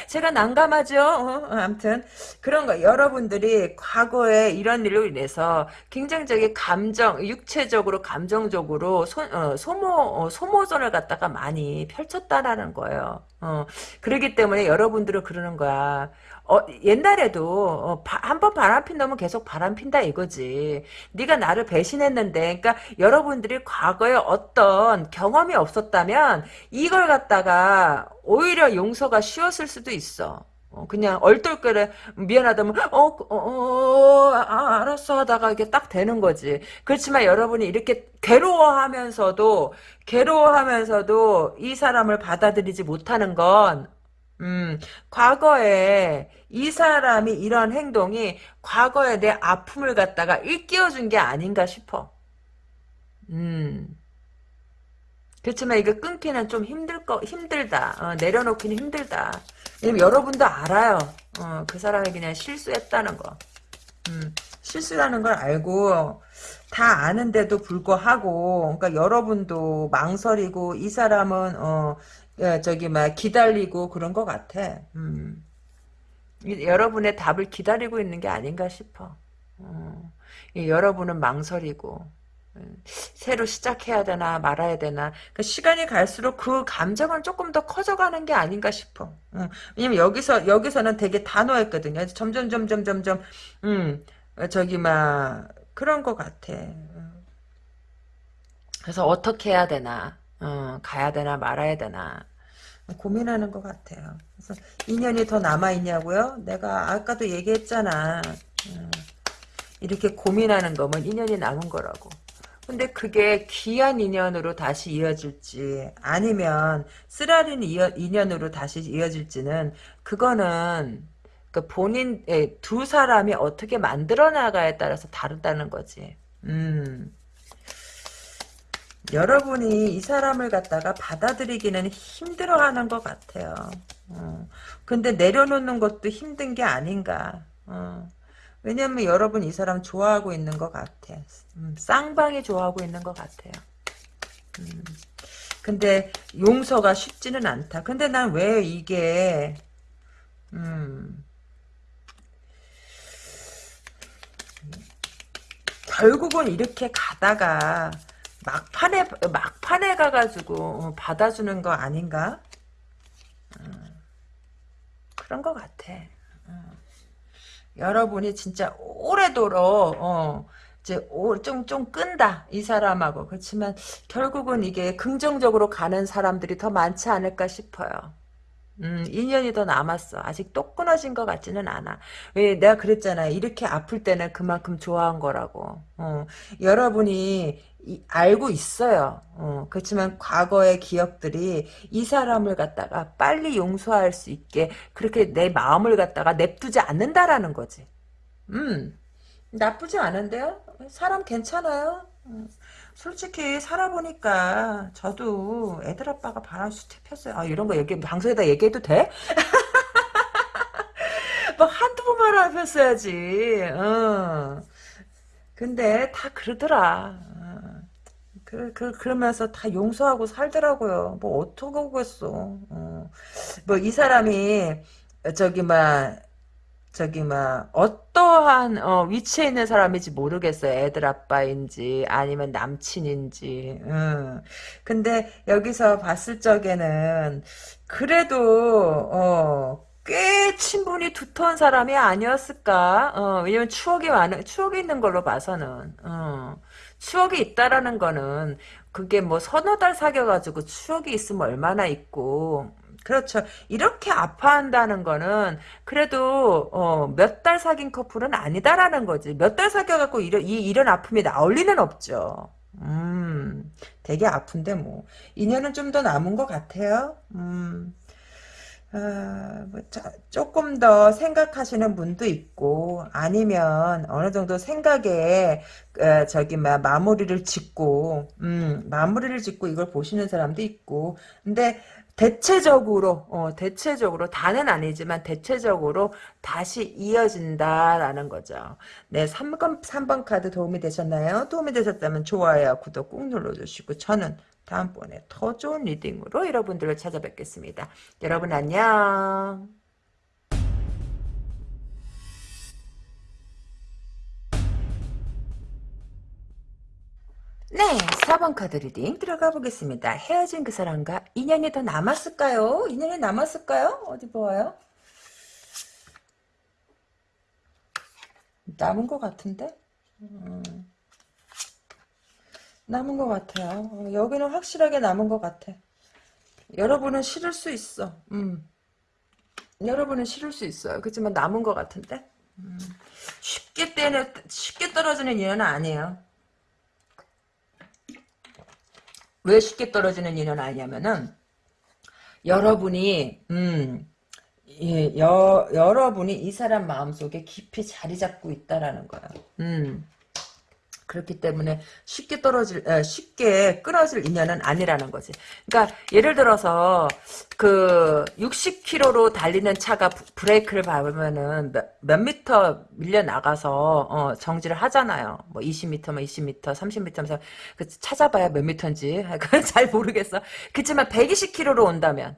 제가 난감하죠. 어, 아무튼 그런 거 여러분들이 과거에 이런 일로 인해서 굉장히 감정, 육체적으로 감정적으로 소, 어, 소모 어, 소모전을 갖다가 많이 펼쳤다라는 거예요. 어, 그러기 때문에 여러분들은 그러는 거야. 어, 옛날에도 어, 한번 바람 핀다면 계속 바람 핀다 이거지. 네가 나를 배신했는데, 그러니까 여러분들이 과거에 어떤 경험이 없었다면 이걸 갖다가 오히려 용서가 쉬웠을 수도 있어. 어, 그냥 얼떨결에 미안하다면 어, 어, 어 아, 알았어 하다가 이게 딱 되는 거지. 그렇지만 여러분이 이렇게 괴로워하면서도 괴로워하면서도 이 사람을 받아들이지 못하는 건 음, 과거에 이 사람이 이런 행동이 과거에 내 아픔을 갖다가 일깨워준 게 아닌가 싶어. 음. 그렇지만 이거 끊기는 좀 힘들 거 힘들다. 어, 내려놓기는 힘들다. 왜냐면 여러분도 알아요. 어, 그 사람이 그냥 실수했다는 거. 음, 실수라는 걸 알고 다 아는데도 불구하고 그러니까 여러분도 망설이고 이 사람은 어 예, 저기 막 기다리고 그런 것 같아. 음. 여러분의 답을 기다리고 있는 게 아닌가 싶어. 어. 여러분은 망설이고 음, 새로 시작해야 되나 말아야 되나 그 시간이 갈수록 그 감정은 조금 더 커져가는 게 아닌가 싶어. 음, 왜냐면 여기서 여기서는 되게 단호했거든요. 점점 점점 점점 음 저기 막 그런 것 같아. 음. 그래서 어떻게 해야 되나 어, 가야 되나 말아야 되나 고민하는 것 같아요. 그래서 인연이 더 남아 있냐고요? 내가 아까도 얘기했잖아. 음, 이렇게 고민하는 거면 인연이 남은 거라고. 근데 그게 귀한 인연으로 다시 이어질지 아니면 쓰라린 인연으로 다시 이어질지는 그거는 그 본인 두 사람이 어떻게 만들어 나가에 따라서 다르다는 거지. 음. 여러분이 이 사람을 갖다가 받아들이기는 힘들어하는 것 같아요. 어. 근데 내려놓는 것도 힘든 게 아닌가. 어. 왜냐면 여러분 이 사람 좋아하고 있는 것 같아. 음, 쌍방이 좋아하고 있는 것 같아요. 음. 근데 용서가 쉽지는 않다. 근데 난 왜 이게 음, 결국은 이렇게 가다가 막판에 막판에 가가지고 어, 받아주는 거 아닌가? 어, 그런 것 같아. 어. 여러분이 진짜 오래도록 어, 이제 좀좀 좀 끈다 이 사람하고 그렇지만 결국은 이게 긍정적으로 가는 사람들이 더 많지 않을까 싶어요. 음, 인연이 더 남았어. 아직 똑 끊어진 것 같지는 않아. 왜 내가 그랬잖아. 이렇게 아플 때는 그만큼 좋아한 거라고. 어, 여러분이 이, 알고 있어요. 어, 그렇지만 과거의 기억들이 이 사람을 갖다가 빨리 용서할 수 있게 그렇게 내 마음을 갖다가 냅두지 않는다라는 거지. 음, 나쁘지 않은데요? 사람 괜찮아요? 음. 솔직히 살아보니까 저도 애들 아빠가 바람수 탭혔어요. 아 이런 거 얘기 방송에다 얘기해도 돼? 뭐 한두 번만 해봤어야지. 어. 근데 다 그러더라. 어. 그, 그, 그러면서 다 용서하고 살더라고요. 뭐, 어떡하겠어. 어. 뭐, 이 사람이, 저기, 막, 저기 막 어떠한 어, 위치에 있는 사람인지 모르겠어요. 애들 아빠인지 아니면 남친인지. 음. 근데 여기서 봤을 적에는 그래도 어, 꽤 친분이 두터운 사람이 아니었을까? 어, 왜냐면 추억이 많은 추억이 있는 걸로 봐서는 어, 추억이 있다라는 거는 그게 뭐 서너 달 사귀어가지고 추억이 있으면 얼마나 있고 그렇죠. 이렇게 아파한다는 거는 그래도 어, 몇 달 사귄 커플은 아니다라는 거지. 몇 달 사귀어갖고 이런, 이, 이런 아픔이 나올 리는 없죠. 음, 되게 아픈데 뭐. 인연은 좀 더 남은 것 같아요. 음. 아, 뭐, 자, 조금 더 생각하시는 분도 있고 아니면 어느 정도 생각에 어, 저기 막 마무리를 짓고 음, 마무리를 짓고 이걸 보시는 사람도 있고 근데 대체적으로 어, 대체적으로 다는 아니지만 대체적으로 다시 이어진다라는 거죠. 네, 3번, 3번 카드 도움이 되셨나요? 도움이 되셨다면 좋아요, 구독 꾹 눌러 주시고 저는 다음번에 더 좋은 리딩으로 여러분들을 찾아뵙겠습니다. 여러분 안녕. 네, 4번 카드 reading 들어가 보겠습니다. 헤어진 그 사람과 인연이 더 남았을까요? 인연이 남았을까요? 어디 보아요? 남은 것 같은데? 음, 남은 것 같아요. 어, 여기는 확실하게 남은 것 같아. 여러분은 싫을 수 있어. 음. 여러분은 싫을 수 있어요. 그렇지만 남은 것 같은데? 음. 쉽게 떼는, 쉽게 떨어지는 인연은 아니에요. 왜 쉽게 떨어지는 인연 아니냐면은 여러분이 음 예, 여, 여러분이 이 사람 마음속에 깊이 자리 잡고 있다라는 거야. 음. 그렇기 때문에 쉽게 떨어질 에, 쉽게 끊어질 인연은 아니라는 거지. 그러니까 예를 들어서 그 60km로 달리는 차가 브, 레이크를 밟으면은 몇, 몇 미터 밀려 나가서 어, 정지를 하잖아요. 뭐 20m, 뭐 20m, 30m면서 그 찾아봐야 몇 미터인지 잘 모르겠어. 그렇지만 120km로 온다면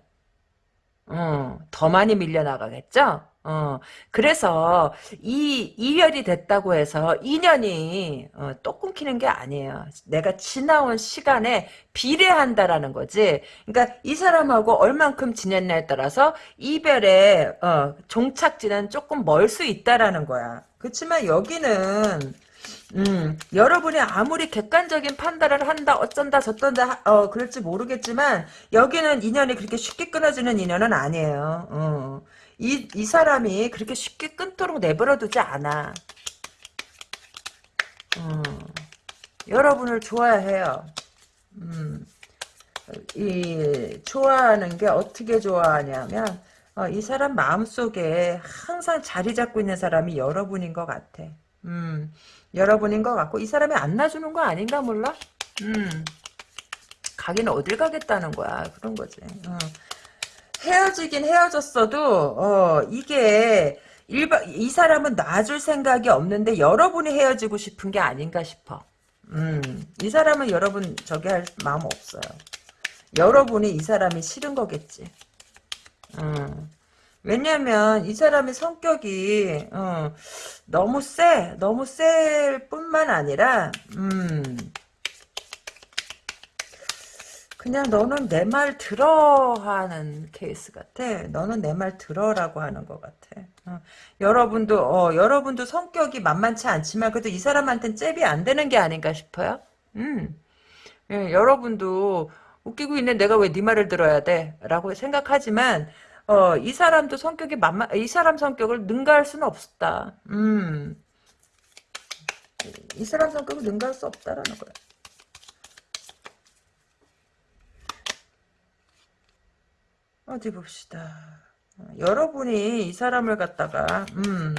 어, 더 많이 밀려 나가겠죠? 어, 그래서 이 이별이 됐다고 해서 인연이 어, 또 끊기는 게 아니에요. 내가 지나온 시간에 비례한다라는 거지. 그러니까 이 사람하고 얼만큼 지냈냐에 따라서 이별의 어, 종착지는 조금 멀 수 있다라는 거야. 그렇지만 여기는 음, 여러분이 아무리 객관적인 판단을 한다, 어쩐다, 저쩐다, 어, 그럴지 모르겠지만, 여기는 인연이 그렇게 쉽게 끊어지는 인연은 아니에요. 어. 이, 이 사람이 그렇게 쉽게 끊도록 내버려두지 않아. 음, 여러분을 좋아해요. 음, 이, 좋아하는 게 어떻게 좋아하냐면, 어, 이 사람 마음속에 항상 자리 잡고 있는 사람이 여러분인 것 같아. 음, 여러분인 것 같고, 이 사람이 안 놔주는 거 아닌가 몰라? 음, 가기는 어딜 가겠다는 거야. 그런 거지. 어. 헤어지긴 헤어졌어도 어 이게 일반 이 사람은 놔줄 생각이 없는데 여러분이 헤어지고 싶은 게 아닌가 싶어. 음, 이 사람은 여러분 저기 할 마음 없어요. 여러분이 이 사람이 싫은 거겠지. 음. 왜냐면 이 사람의 성격이 어, 너무 세, 너무 셀 뿐만 아니라 음, 그냥 너는 내 말 들어 하는 케이스 같아. 너는 내 말 들어라고 하는 것 같아. 어. 여러분도 어, 여러분도 성격이 만만치 않지만 그래도 이 사람한테는 잽이 안 되는 게 아닌가 싶어요. 음. 예, 여러분도 웃기고 있는 내가 왜 네 말을 들어야 돼? 라고 생각하지만 어, 이 사람도 성격이 만만 이 사람 성격을 능가할 수는 없다. 음. 이 사람 성격을 능가할 수 없다라는 거야. 어디 봅시다. 어, 여러분이 이 사람을 갖다가 음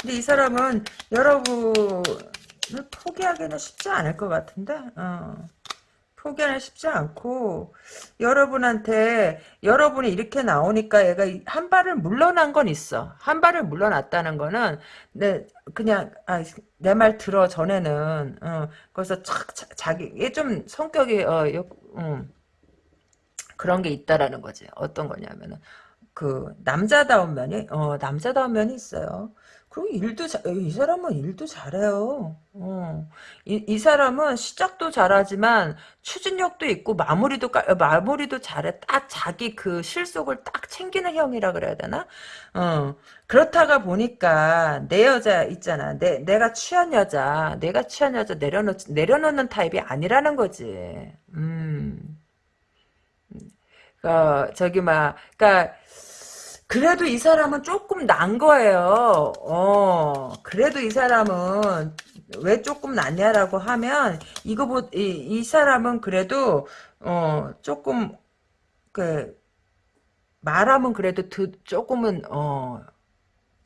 근데 이 사람은 여러분을 포기하기는 쉽지 않을 것 같은데 어. 포기하는 쉽지 않고 여러분한테 여러분이 이렇게 나오니까 얘가 한 발을 물러난 건 있어. 한 발을 물러났다는 거는 내 그냥 아, 내 말 들어 전에는 어, 그래서 착, 자, 자기 얘 좀 성격이 어, 요, 음. 그런 게 있다라는 거지. 어떤 거냐면은 그 남자다운 면이 어 남자다운 면이 있어요. 그리고 일도 자, 이 사람은 일도 잘해요. 어. 이, 이 사람은 시작도 잘하지만 추진력도 있고 마무리도 마무리도 잘해. 딱 자기 그 실속을 딱 챙기는 형이라 그래야 되나? 어. 그렇다가 보니까 내 여자 있잖아. 내 내가 취한 여자, 내가 취한 여자 내려놓 내려놓는 타입이 아니라는 거지. 음. 어, 저기, 막, 그니까, 그래도 이 사람은 조금 난 거예요. 어, 그래도 이 사람은 왜 조금 낫냐라고 하면, 이거 보, 이, 이 사람은 그래도, 어, 조금, 그, 말하면 그래도 드, 조금은, 어,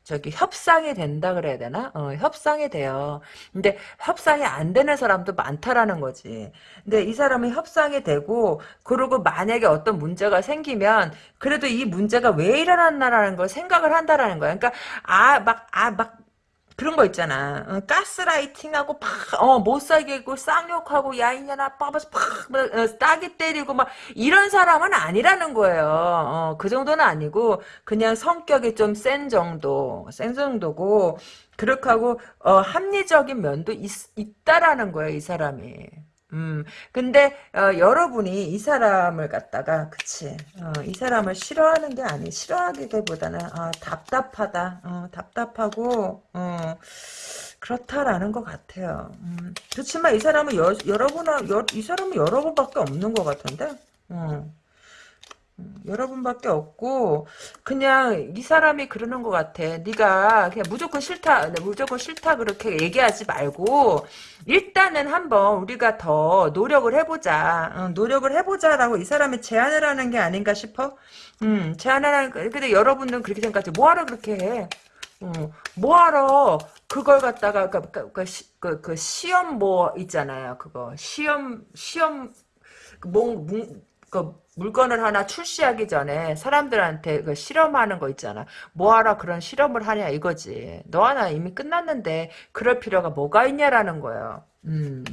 저기 협상이 된다 그래야 되나? 어, 협상이 돼요. 근데 협상이 안 되는 사람도 많다라는 거지. 근데 이 사람은 협상이 되고 그리고 만약에 어떤 문제가 생기면 그래도 이 문제가 왜 일어났나라는 걸 생각을 한다라는 거야. 그러니까 아 막 아 막 그런 거 있잖아. 어, 가스라이팅하고 팍, 어, 못 살게 고 쌍욕하고 야 이년아 빠바서 팍, 어, 따기 때리고 막 이런 사람은 아니라는 거예요. 어, 그 정도는 아니고 그냥 성격이 좀 센 정도, 센 정도고 그렇게 하고 어, 합리적인 면도 있, 있다라는 거예요, 이 사람이. 음, 근데, 어, 여러분이 이 사람을 갖다가, 그치, 어, 이 사람을 싫어하는 게 아니, 싫어하기보다는, 아, 답답하다, 어, 답답하고, 어, 그렇다라는 것 같아요. 음, 그렇지만 이 사람은 여, 여러분하, 여, 이 사람은 여러분밖에 없는 것 같은데, 어. 여러분밖에 없고 그냥 이 사람이 그러는 것 같아. 네가 그냥 무조건 싫다, 네, 무조건 싫다 그렇게 얘기하지 말고 일단은 한번 우리가 더 노력을 해보자. 어, 노력을 해보자라고 이 사람이 제안을 하는 게 아닌가 싶어. 음, 제안을 하는. 근데 여러분들은 그렇게 생각하지. 뭐하러 그렇게 해? 어, 뭐하러 그걸 갖다가 그, 그, 그, 그, 그 시험 뭐 있잖아요. 그거 시험 시험 뭐, 그 물건을 하나 출시하기 전에 사람들한테 그 실험하는 거 있잖아. 뭐하러 그런 실험을 하냐 이거지. 너 하나 이미 끝났는데 그럴 필요가 뭐가 있냐라는 거예요. 음.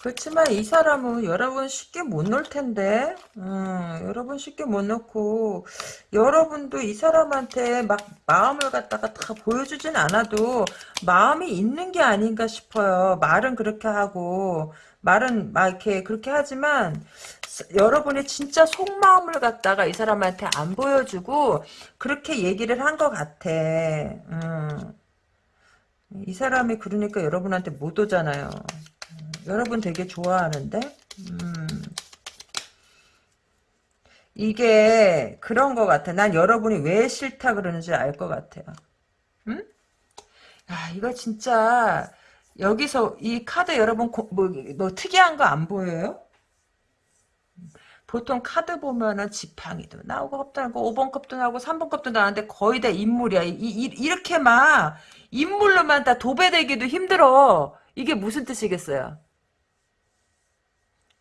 그렇지만 이 사람은 여러분 쉽게 못 놀 텐데 음, 여러분 쉽게 못 놓고 여러분도 이 사람한테 막 마음을 갖다가 다 보여주진 않아도 마음이 있는 게 아닌가 싶어요 말은 그렇게 하고 말은 막 이렇게 그렇게 하지만 여러분이 진짜 속마음을 갖다가 이 사람한테 안 보여주고 그렇게 얘기를 한 것 같아. 음. 이 사람이 그러니까 여러분한테 못 오잖아요. 음. 여러분 되게 좋아하는데 음. 이게 그런 것 같아. 난 여러분이 왜 싫다 그러는지 알 것 같아요. 응? 야 이거 진짜 여기서 이 카드 여러분 뭐, 뭐 특이한 거 안 보여요? 보통 카드 보면은 지팡이도 나오고 컵도 나오고 5번 컵도 나오고 3번 컵도 나오는데 거의 다 인물이야. 이, 이, 이 렇게 막 인물로만 다 도배되기도 힘들어. 이게 무슨 뜻이겠어요?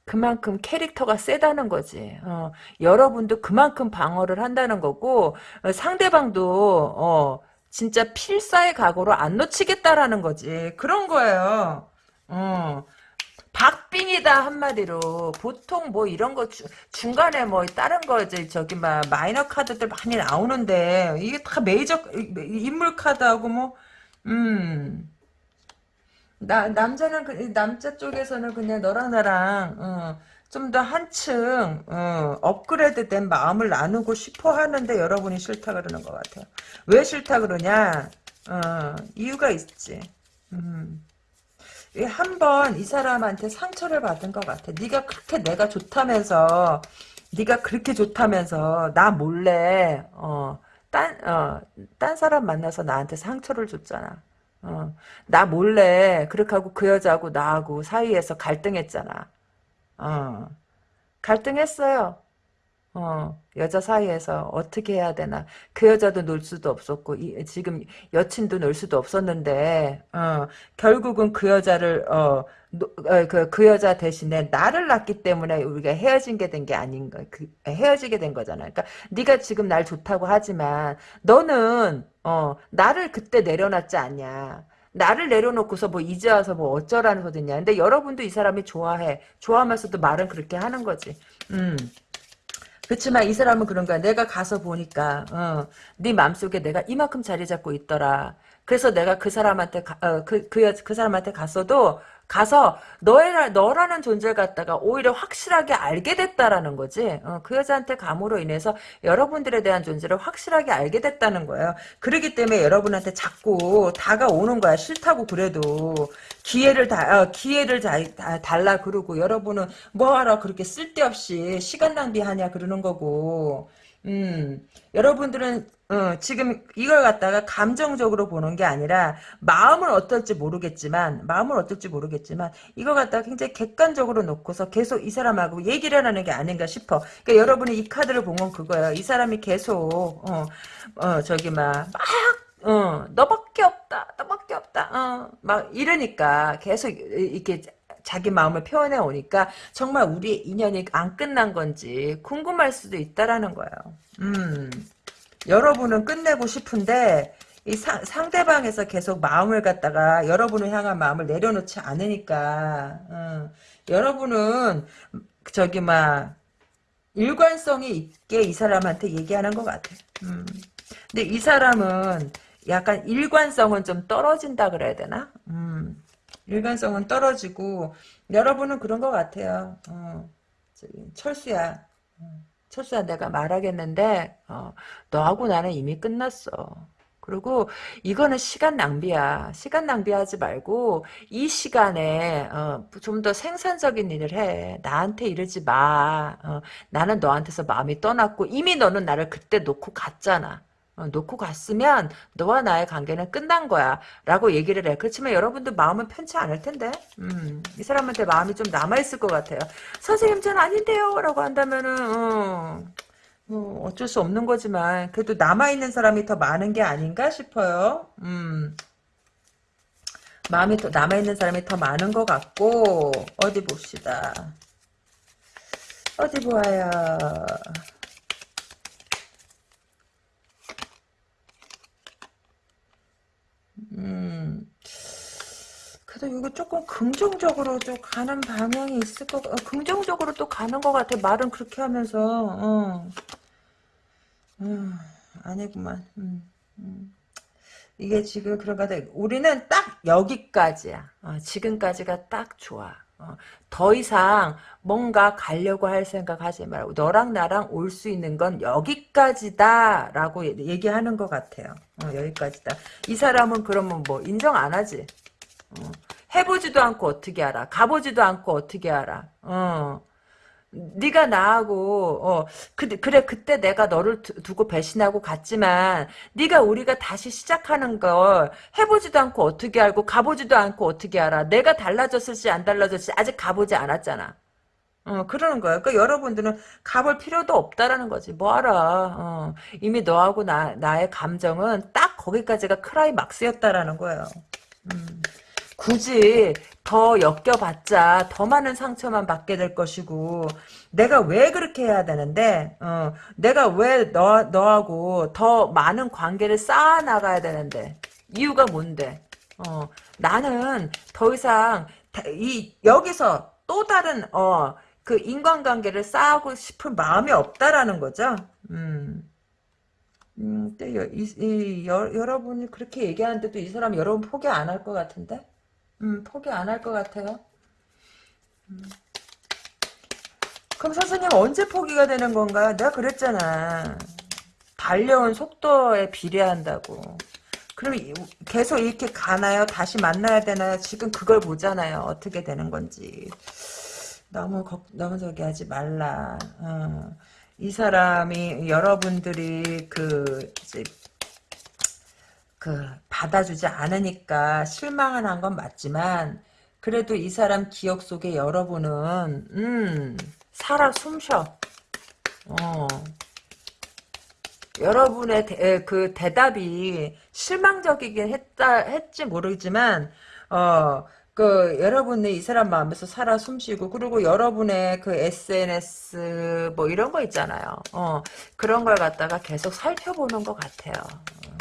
그만큼 캐릭터가 세다는 거지. 어, 여러분도 그만큼 방어를 한다는 거고 어, 상대방도 어, 진짜 필사의 각오로 안 놓치겠다라는 거지. 그런 거예요. 어. 박빙이다 한마디로 보통 뭐 이런 거 주, 중간에 뭐 다른 거 이제 저기 막 마이너 카드들 많이 나오는데 이게 다 메이저 인물 카드하고 뭐 음 나 남자는 그, 남자 쪽에서는 그냥 너랑 나랑 어, 좀 더 한층 어, 업그레이드된 마음을 나누고 싶어 하는데 여러분이 싫다 그러는 것 같아요. 왜 싫다 그러냐? 어, 이유가 있지. 음. 한번 이 사람한테 상처를 받은 것 같아. 네가 그렇게 내가 좋다면서 네가 그렇게 좋다면서 나 몰래 어, 딴, 어, 딴 사람 만나서 나한테 상처를 줬잖아. 어, 나 몰래 그렇게 하고 그 여자하고 나하고 사이에서 갈등했잖아. 어, 갈등했어요. 어, 여자 사이에서 어떻게 해야 되나. 그 여자도 놀 수도 없었고, 이, 지금 여친도 놀 수도 없었는데, 어, 결국은 그 여자를, 어, 노, 어, 그, 그 여자 대신에 나를 낳기 때문에 우리가 헤어진 게 된 게 아닌가. 그, 헤어지게 된 거잖아. 그러니까, 네가 지금 날 좋다고 하지만, 너는, 어, 나를 그때 내려놨지 않냐. 나를 내려놓고서 뭐 이제 와서 뭐 어쩌라는 소리냐. 근데 여러분도 이 사람이 좋아해. 좋아하면서도 말은 그렇게 하는 거지. 음. 그렇지만 이 사람은 그런 거야. 내가 가서 보니까 어, 네 맘속에 내가 이만큼 자리 잡고 있더라. 그래서 내가 그 사람한테 가, 어, 그, 그, 그 사람한테 갔어도 가서 너의 너라는 존재를 갖다가 오히려 확실하게 알게 됐다라는 거지. 어, 그 여자한테 감으로 인해서 여러분들에 대한 존재를 확실하게 알게 됐다는 거예요. 그러기 때문에 여러분한테 자꾸 다가오는 거야. 싫다고 그래도 기회를 다 어, 기회를 다, 다, 달라 그러고 여러분은 뭐하러 그렇게 쓸데없이 시간 낭비하냐 그러는 거고. 음, 여러분들은 어, 지금 이걸 갖다가 감정적으로 보는 게 아니라 마음은 어떨지 모르겠지만 마음은 어떨지 모르겠지만 이걸 갖다가 굉장히 객관적으로 놓고서 계속 이 사람하고 얘기를 하는 게 아닌가 싶어. 그러니까 여러분이 이 카드를 본 건 그거예요. 이 사람이 계속 어, 어 저기 막막 어, 너밖에 없다, 너밖에 없다, 어, 막 이러니까 계속 이렇게 자기 마음을 표현해 오니까 정말 우리 인연이 안 끝난 건지 궁금할 수도 있다라는 거예요. 음. 여러분은 끝내고 싶은데 이 사, 상대방에서 계속 마음을 갖다가 여러분을 향한 마음을 내려놓지 않으니까 어, 여러분은 저기 막 일관성이 있게 이 사람한테 얘기하는 것 같아. 음. 근데 이 사람은 약간 일관성은 좀 떨어진다 그래야 되나? 음. 일관성은 떨어지고 여러분은 그런 것 같아요. 어. 철수야. 어. 철수야 내가 말하겠는데 어, 너하고 나는 이미 끝났어. 그리고 이거는 시간 낭비야. 시간 낭비하지 말고 이 시간에 어, 좀 더 생산적인 일을 해. 나한테 이러지 마. 어, 나는 너한테서 마음이 떠났고 이미 너는 나를 그때 놓고 갔잖아. 어, 놓고 갔으면 너와 나의 관계는 끝난 거야 라고 얘기를 해 그렇지만 여러분도 마음은 편치 않을 텐데 음, 이 사람한테 마음이 좀 남아있을 것 같아요 선생님 전 아닌데요 라고 한다면은 어, 뭐 어쩔 수 없는 거지만 그래도 남아있는 사람이 더 많은 게 아닌가 싶어요. 음. 마음이 더 남아있는 사람이 더 많은 것 같고 어디 봅시다. 어디 보아요. 음. 그래도 이거 조금 긍정적으로 좀 가는 방향이 있을 것, 어, 긍정적으로 또 가는 것 같아. 말은 그렇게 하면서, 어. 음, 아니구만. 음, 음. 이게 지금 그런 거 같아. 우리는 딱 여기까지야. 어, 지금까지가 딱 좋아. 어, 더 이상 뭔가 가려고 할 생각 하지 말고 너랑 나랑 올 수 있는 건 여기까지다 라고 얘기하는 것 같아요. 어, 여기까지다. 이 사람은 그러면 뭐 인정 안 하지. 어, 해보지도 않고 어떻게 알아. 가보지도 않고 어떻게 알아. 어. 네가 나하고 어 그, 그래 그때 내가 너를 두, 고 배신하고 갔지만 네가 우리가 다시 시작하는 걸 해보지도 않고 어떻게 알고 가보지도 않고 어떻게 알아? 내가 달라졌을지 안 달라졌을지 아직 가보지 않았잖아. 어 그러는 거야. 그러니까 여러분들은 가볼 필요도 없다라는 거지. 뭐 알아? 어, 이미 너하고 나, 나의 감정은 딱 거기까지가 크라이막스였다라는 거예요. 음. 굳이 더 엮여봤자 더 많은 상처만 받게 될 것이고 내가 왜 그렇게 해야 되는데 어, 내가 왜 너, 너하고 더 많은 관계를 쌓아 나가야 되는데 이유가 뭔데 어, 나는 더 이상 이 여기서 또 다른 어, 그 인간관계를 쌓고 싶은 마음이 없다라는 거죠. 음. 음, 이, 이, 여, 여러분이 그렇게 얘기하는데도 이 사람 여러분 포기 안 할 것 같은데? 음, 포기 안 할 것 같아요. 음. 그럼 선생님 언제 포기가 되는 건가요? 내가 그랬잖아. 달려온 속도에 비례한다고. 그럼 계속 이렇게 가나요? 다시 만나야 되나요? 지금 그걸 보잖아요. 어떻게 되는 건지. 너무 걱, 너무 저기 하지 말라. 어. 이 사람이 여러분들이 그 그 받아주지 않으니까 실망을 건 맞지만 그래도 이 사람 기억 속에 여러분은 음 살아 숨쉬어 어 여러분의 대, 그 대답이 실망적이긴 했다 했지 모르지만 어 그 여러분의 이 사람 마음에서 살아 숨쉬고 그리고 여러분의 그 SNS 뭐 이런 거 있잖아요. 어 그런 걸 갖다가 계속 살펴보는 것 같아요.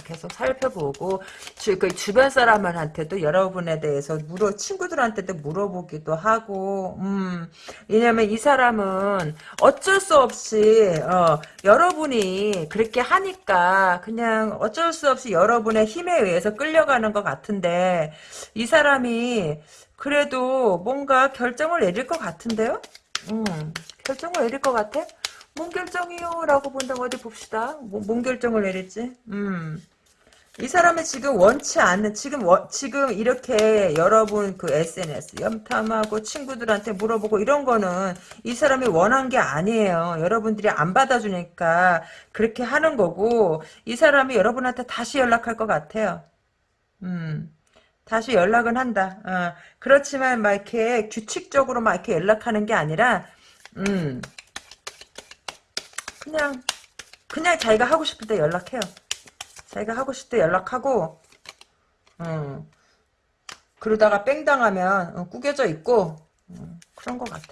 계속 살펴보고 주, 그 주변 사람한테도 여러분에 대해서 물어 친구들한테도 물어보기도 하고 음 왜냐면 이 사람은 어쩔 수 없이 어, 여러분이 그렇게 하니까 그냥 어쩔 수 없이 여러분의 힘에 의해서 끌려가는 것 같은데 이 사람이 그래도 뭔가 결정을 내릴 것 같은데요? 음, 결정을 내릴 것 같아? 뭔 결정이요? 라고 본다면 어디 봅시다. 뭐, 뭔 결정을 내릴지. 음. 이 사람이 지금 원치 않는 지금 워, 지금 이렇게 여러분 그 SNS 염탐하고 친구들한테 물어보고 이런 거는 이 사람이 원한 게 아니에요. 여러분들이 안 받아주니까 그렇게 하는 거고 이 사람이 여러분한테 다시 연락할 것 같아요. 음. 다시 연락은 한다. 어, 그렇지만 막 이렇게 규칙적으로 막 이렇게 연락하는 게 아니라 음. 그냥 그냥 자기가 하고 싶을 때 연락해요. 자기가 하고 싶을 때 연락하고 음, 그러다가 뺑 당하면 어, 꾸겨져 있고 음, 그런 것 같아.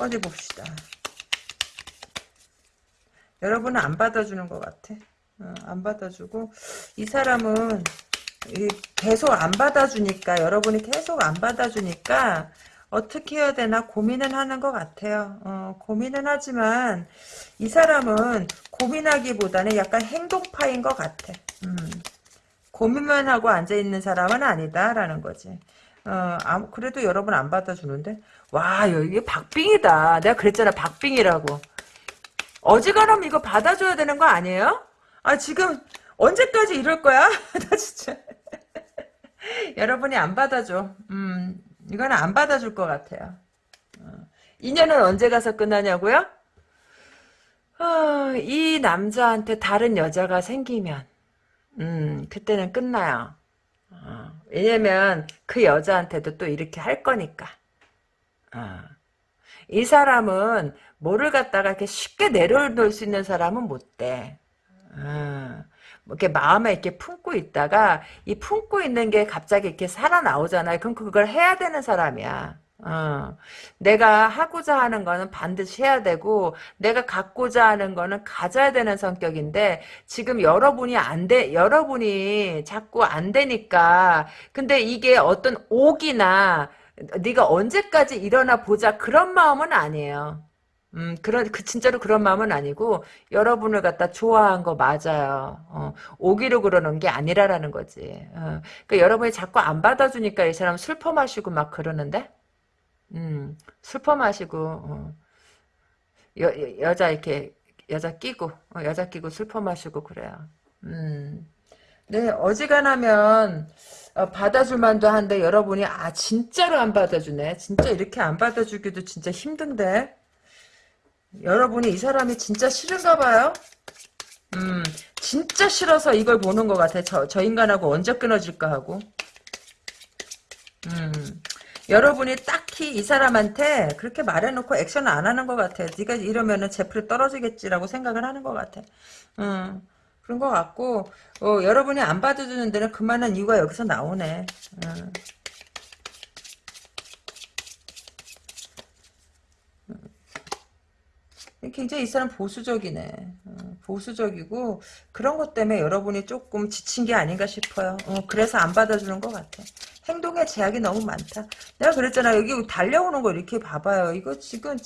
어디 봅시다. 여러분은 안 받아주는 것 같아. 어, 안 받아주고 이 사람은 이 계속 안 받아주니까 여러분이 계속 안 받아주니까 어떻게 해야 되나 고민은 하는 것 같아요. 어, 고민은 하지만 이 사람은 고민하기보다는 약간 행동파인 것 같아. 음, 고민만 하고 앉아있는 사람은 아니다라는 거지. 어, 아무, 그래도 여러분 안 받아주는데? 와, 이게 박빙이다. 내가 그랬잖아, 박빙이라고. 어지간하면 이거 받아줘야 되는 거 아니에요? 아, 지금, 언제까지 이럴 거야? 나 진짜. 여러분이 안 받아줘. 음, 이거는 안 받아줄 것 같아요. 어, 인연은 언제 가서 끝나냐고요? 어, 이 남자한테 다른 여자가 생기면, 음, 그때는 끝나요. 어, 왜냐면 그 여자한테도 또 이렇게 할 거니까. 어. 이 사람은 뭐를 갖다가 이렇게 쉽게 내려놓을 수 있는 사람은 못 돼. 어. 뭐 이렇게 마음에 이렇게 품고 있다가 이 품고 있는 게 갑자기 이렇게 살아나오잖아요. 그럼 그걸 해야 되는 사람이야. 어. 내가 하고자 하는 거는 반드시 해야 되고 내가 갖고자 하는 거는 가져야 되는 성격인데 지금 여러분이 안 돼, 여러분이 자꾸 안 되니까 근데 이게 어떤 옥이나 네가 언제까지 일어나 보자 그런 마음은 아니에요. 음, 그런, 그, 진짜로 그런 마음은 아니고, 여러분을 갖다 좋아한 거 맞아요. 어, 오기로 그러는 게 아니라라는 거지. 어, 그러니까 여러분이 자꾸 안 받아주니까 이 사람 슬퍼 마시고 막 그러는데? 음, 슬퍼 마시고, 어, 여, 여, 여 자 이렇게, 여자 끼고, 어, 여자 끼고 슬퍼 마시고 그래요. 음. 네, 어지간하면, 어, 받아줄 만도 한데, 여러분이, 아, 진짜로 안 받아주네. 진짜 이렇게 안 받아주기도 진짜 힘든데? 여러분이 이 사람이 진짜 싫은가 봐요? 음, 진짜 싫어서 이걸 보는 것 같아. 저, 저 인간하고 언제 끊어질까 하고. 음, 여러분이 딱히 이 사람한테 그렇게 말해놓고 액션을 안 하는 것 같아. 네가 이러면은 제풀이 떨어지겠지라고 생각을 하는 것 같아. 음, 그런 것 같고, 어, 여러분이 안 받아주는 데는 그만한 이유가 여기서 나오네. 음. 굉장히 이 사람 보수적이네. 어, 보수적이고 그런 것 때문에 여러분이 조금 지친 게 아닌가 싶어요. 어, 그래서 안 받아주는 것 같아. 행동에 제약이 너무 많다. 내가 그랬잖아. 여기 달려오는 거 이렇게 봐봐요. 이거 지금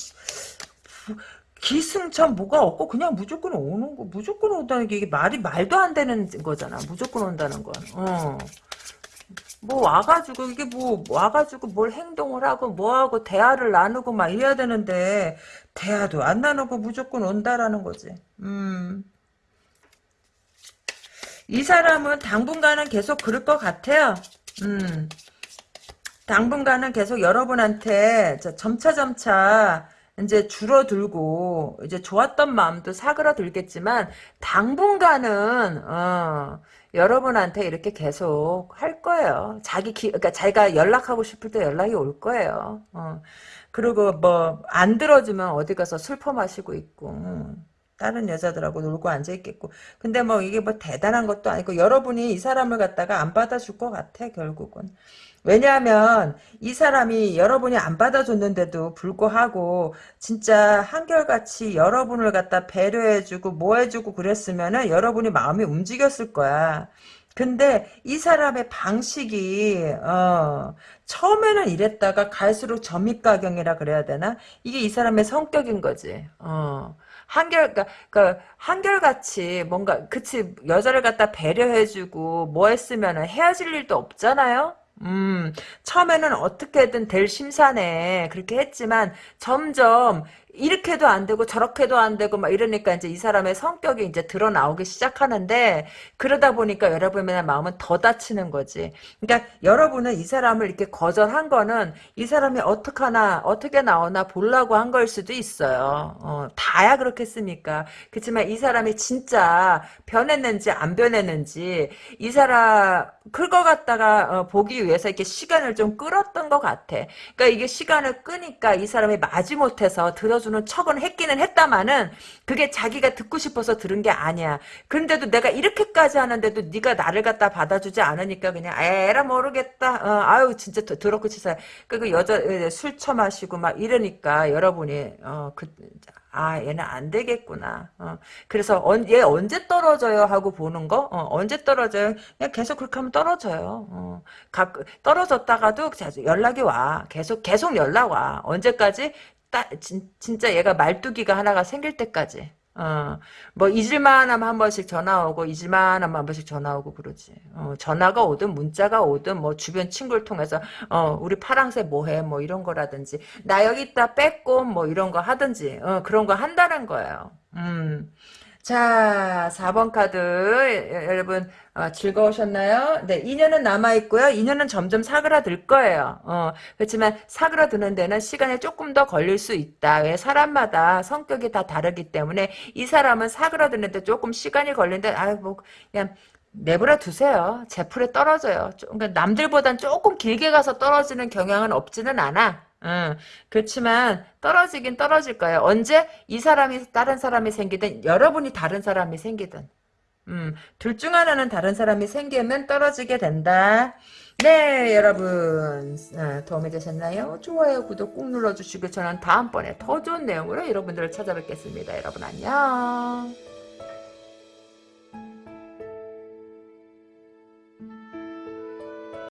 기승전 뭐가 없고 그냥 무조건 오는 거. 무조건 온다는 게 이게 말이 말도 안 되는 거잖아. 무조건 온다는 건. 어. 뭐 와가지고 이게 뭐 와가지고 뭘 행동을 하고 뭐하고 대화를 나누고 막 이래야 되는데 대화도 안 나누고 무조건 온다라는 거지. 음. 이 사람은 당분간은 계속 그럴 것 같아요. 음. 당분간은 계속 여러분한테 점차 점차 이제 줄어들고 이제 좋았던 마음도 사그라들겠지만 당분간은 어, 여러분한테 이렇게 계속 할 거예요. 자기 기, 그러니까 자기가 연락하고 싶을 때 연락이 올 거예요. 어. 그리고 뭐 안 들어주면 어디 가서 슬퍼 마시고 있고 음. 다른 여자들하고 놀고 앉아 있겠고 근데 뭐 이게 뭐 대단한 것도 아니고 여러분이 이 사람을 갖다가 안 받아줄 것 같아 결국은 왜냐하면 이 사람이 여러분이 안 받아줬는데도 불구하고 진짜 한결같이 여러분을 갖다 배려해주고 뭐 해주고 그랬으면은 여러분이 마음이 움직였을 거야. 근데 이 사람의 방식이 어, 처음에는 이랬다가 갈수록 점입가경이라 그래야 되나? 이게 이 사람의 성격인 거지. 어. 한결, 그니까, 그, 한결같이 뭔가, 그치, 여자를 갖다 배려해주고, 뭐 했으면 헤어질 일도 없잖아요? 음, 처음에는 어떻게든 될 심산에 그렇게 했지만 점점 이렇게도 안 되고 저렇게도 안 되고 막 이러니까 이제 이 사람의 성격이 이제 드러나오기 시작하는데 그러다 보니까 여러분의 마음은 더 다치는 거지. 그러니까 여러분은 이 사람을 이렇게 거절한 거는 이 사람이 어떻게 하나 어떻게 나오나 보려고 한 걸 수도 있어요. 어, 다야 그렇겠습니까? 그렇지만 이 사람이 진짜 변했는지 안 변했는지 이 사람 그거 갖다가 어, 보기 위해서 이렇게 시간을 좀 끌었던 것 같아. 그러니까 이게 시간을 끄니까 이 사람이 마지못해서 들어주 받아주는 척은 했기는 했다마는 그게 자기가 듣고 싶어서 들은 게 아니야. 그런데도 내가 이렇게까지 하는데도 네가 나를 갖다 받아주지 않으니까 그냥 에라 모르겠다. 어, 아유 진짜 더- 더럽고 치사해. 그 여자 술 처마시고 막 이러니까 여러분이 어, 그, 아 얘는 안 되겠구나. 어, 그래서 언, 얘 언제 떨어져요 하고 보는 거 어, 언제 떨어져요? 그냥 계속 그렇게 하면 떨어져요. 어, 각, 떨어졌다가도 자주 연락이 와. 계속 계속 연락 와. 언제까지? 따, 진, 진짜 얘가 말뚝이가 하나가 생길 때까지. 어, 뭐 잊을만 하면 한 번씩 전화 오고 잊을만 하면 한 번씩 전화 오고 그러지. 어, 전화가 오든 문자가 오든 뭐 주변 친구를 통해서 어, 우리 파랑새 뭐해 뭐 이런 거라든지 나 여기 있다 뺏고 뭐 이런 거 하든지 어, 그런 거 한다는 거예요. 음. 자, 4번 카드 여- 여러분 어, 즐거우셨나요? 네, 2년은 남아 있고요. 2년은 점점 사그라들 거예요. 어, 그렇지만 사그라드는 데는 시간이 조금 더 걸릴 수 있다. 왜 사람마다 성격이 다 다르기 때문에 이 사람은 사그라드는데 조금 시간이 걸리는데 아유 뭐 그냥 내버려 두세요. 제 풀에 떨어져요. 좀, 그러니까 남들보단 조금 길게 가서 떨어지는 경향은 없지는 않아. 응. 그렇지만 떨어지긴 떨어질 거예요. 언제 이 사람이 다른 사람이 생기든 여러분이 다른 사람이 생기든 음, 둘 중 하나는 다른 사람이 생기면 떨어지게 된다. 네, 여러분. 아, 도움이 되셨나요? 좋아요, 구독 꾹 눌러주시고 저는 다음번에 더 좋은 내용으로 여러분들을 찾아뵙겠습니다. 여러분 안녕.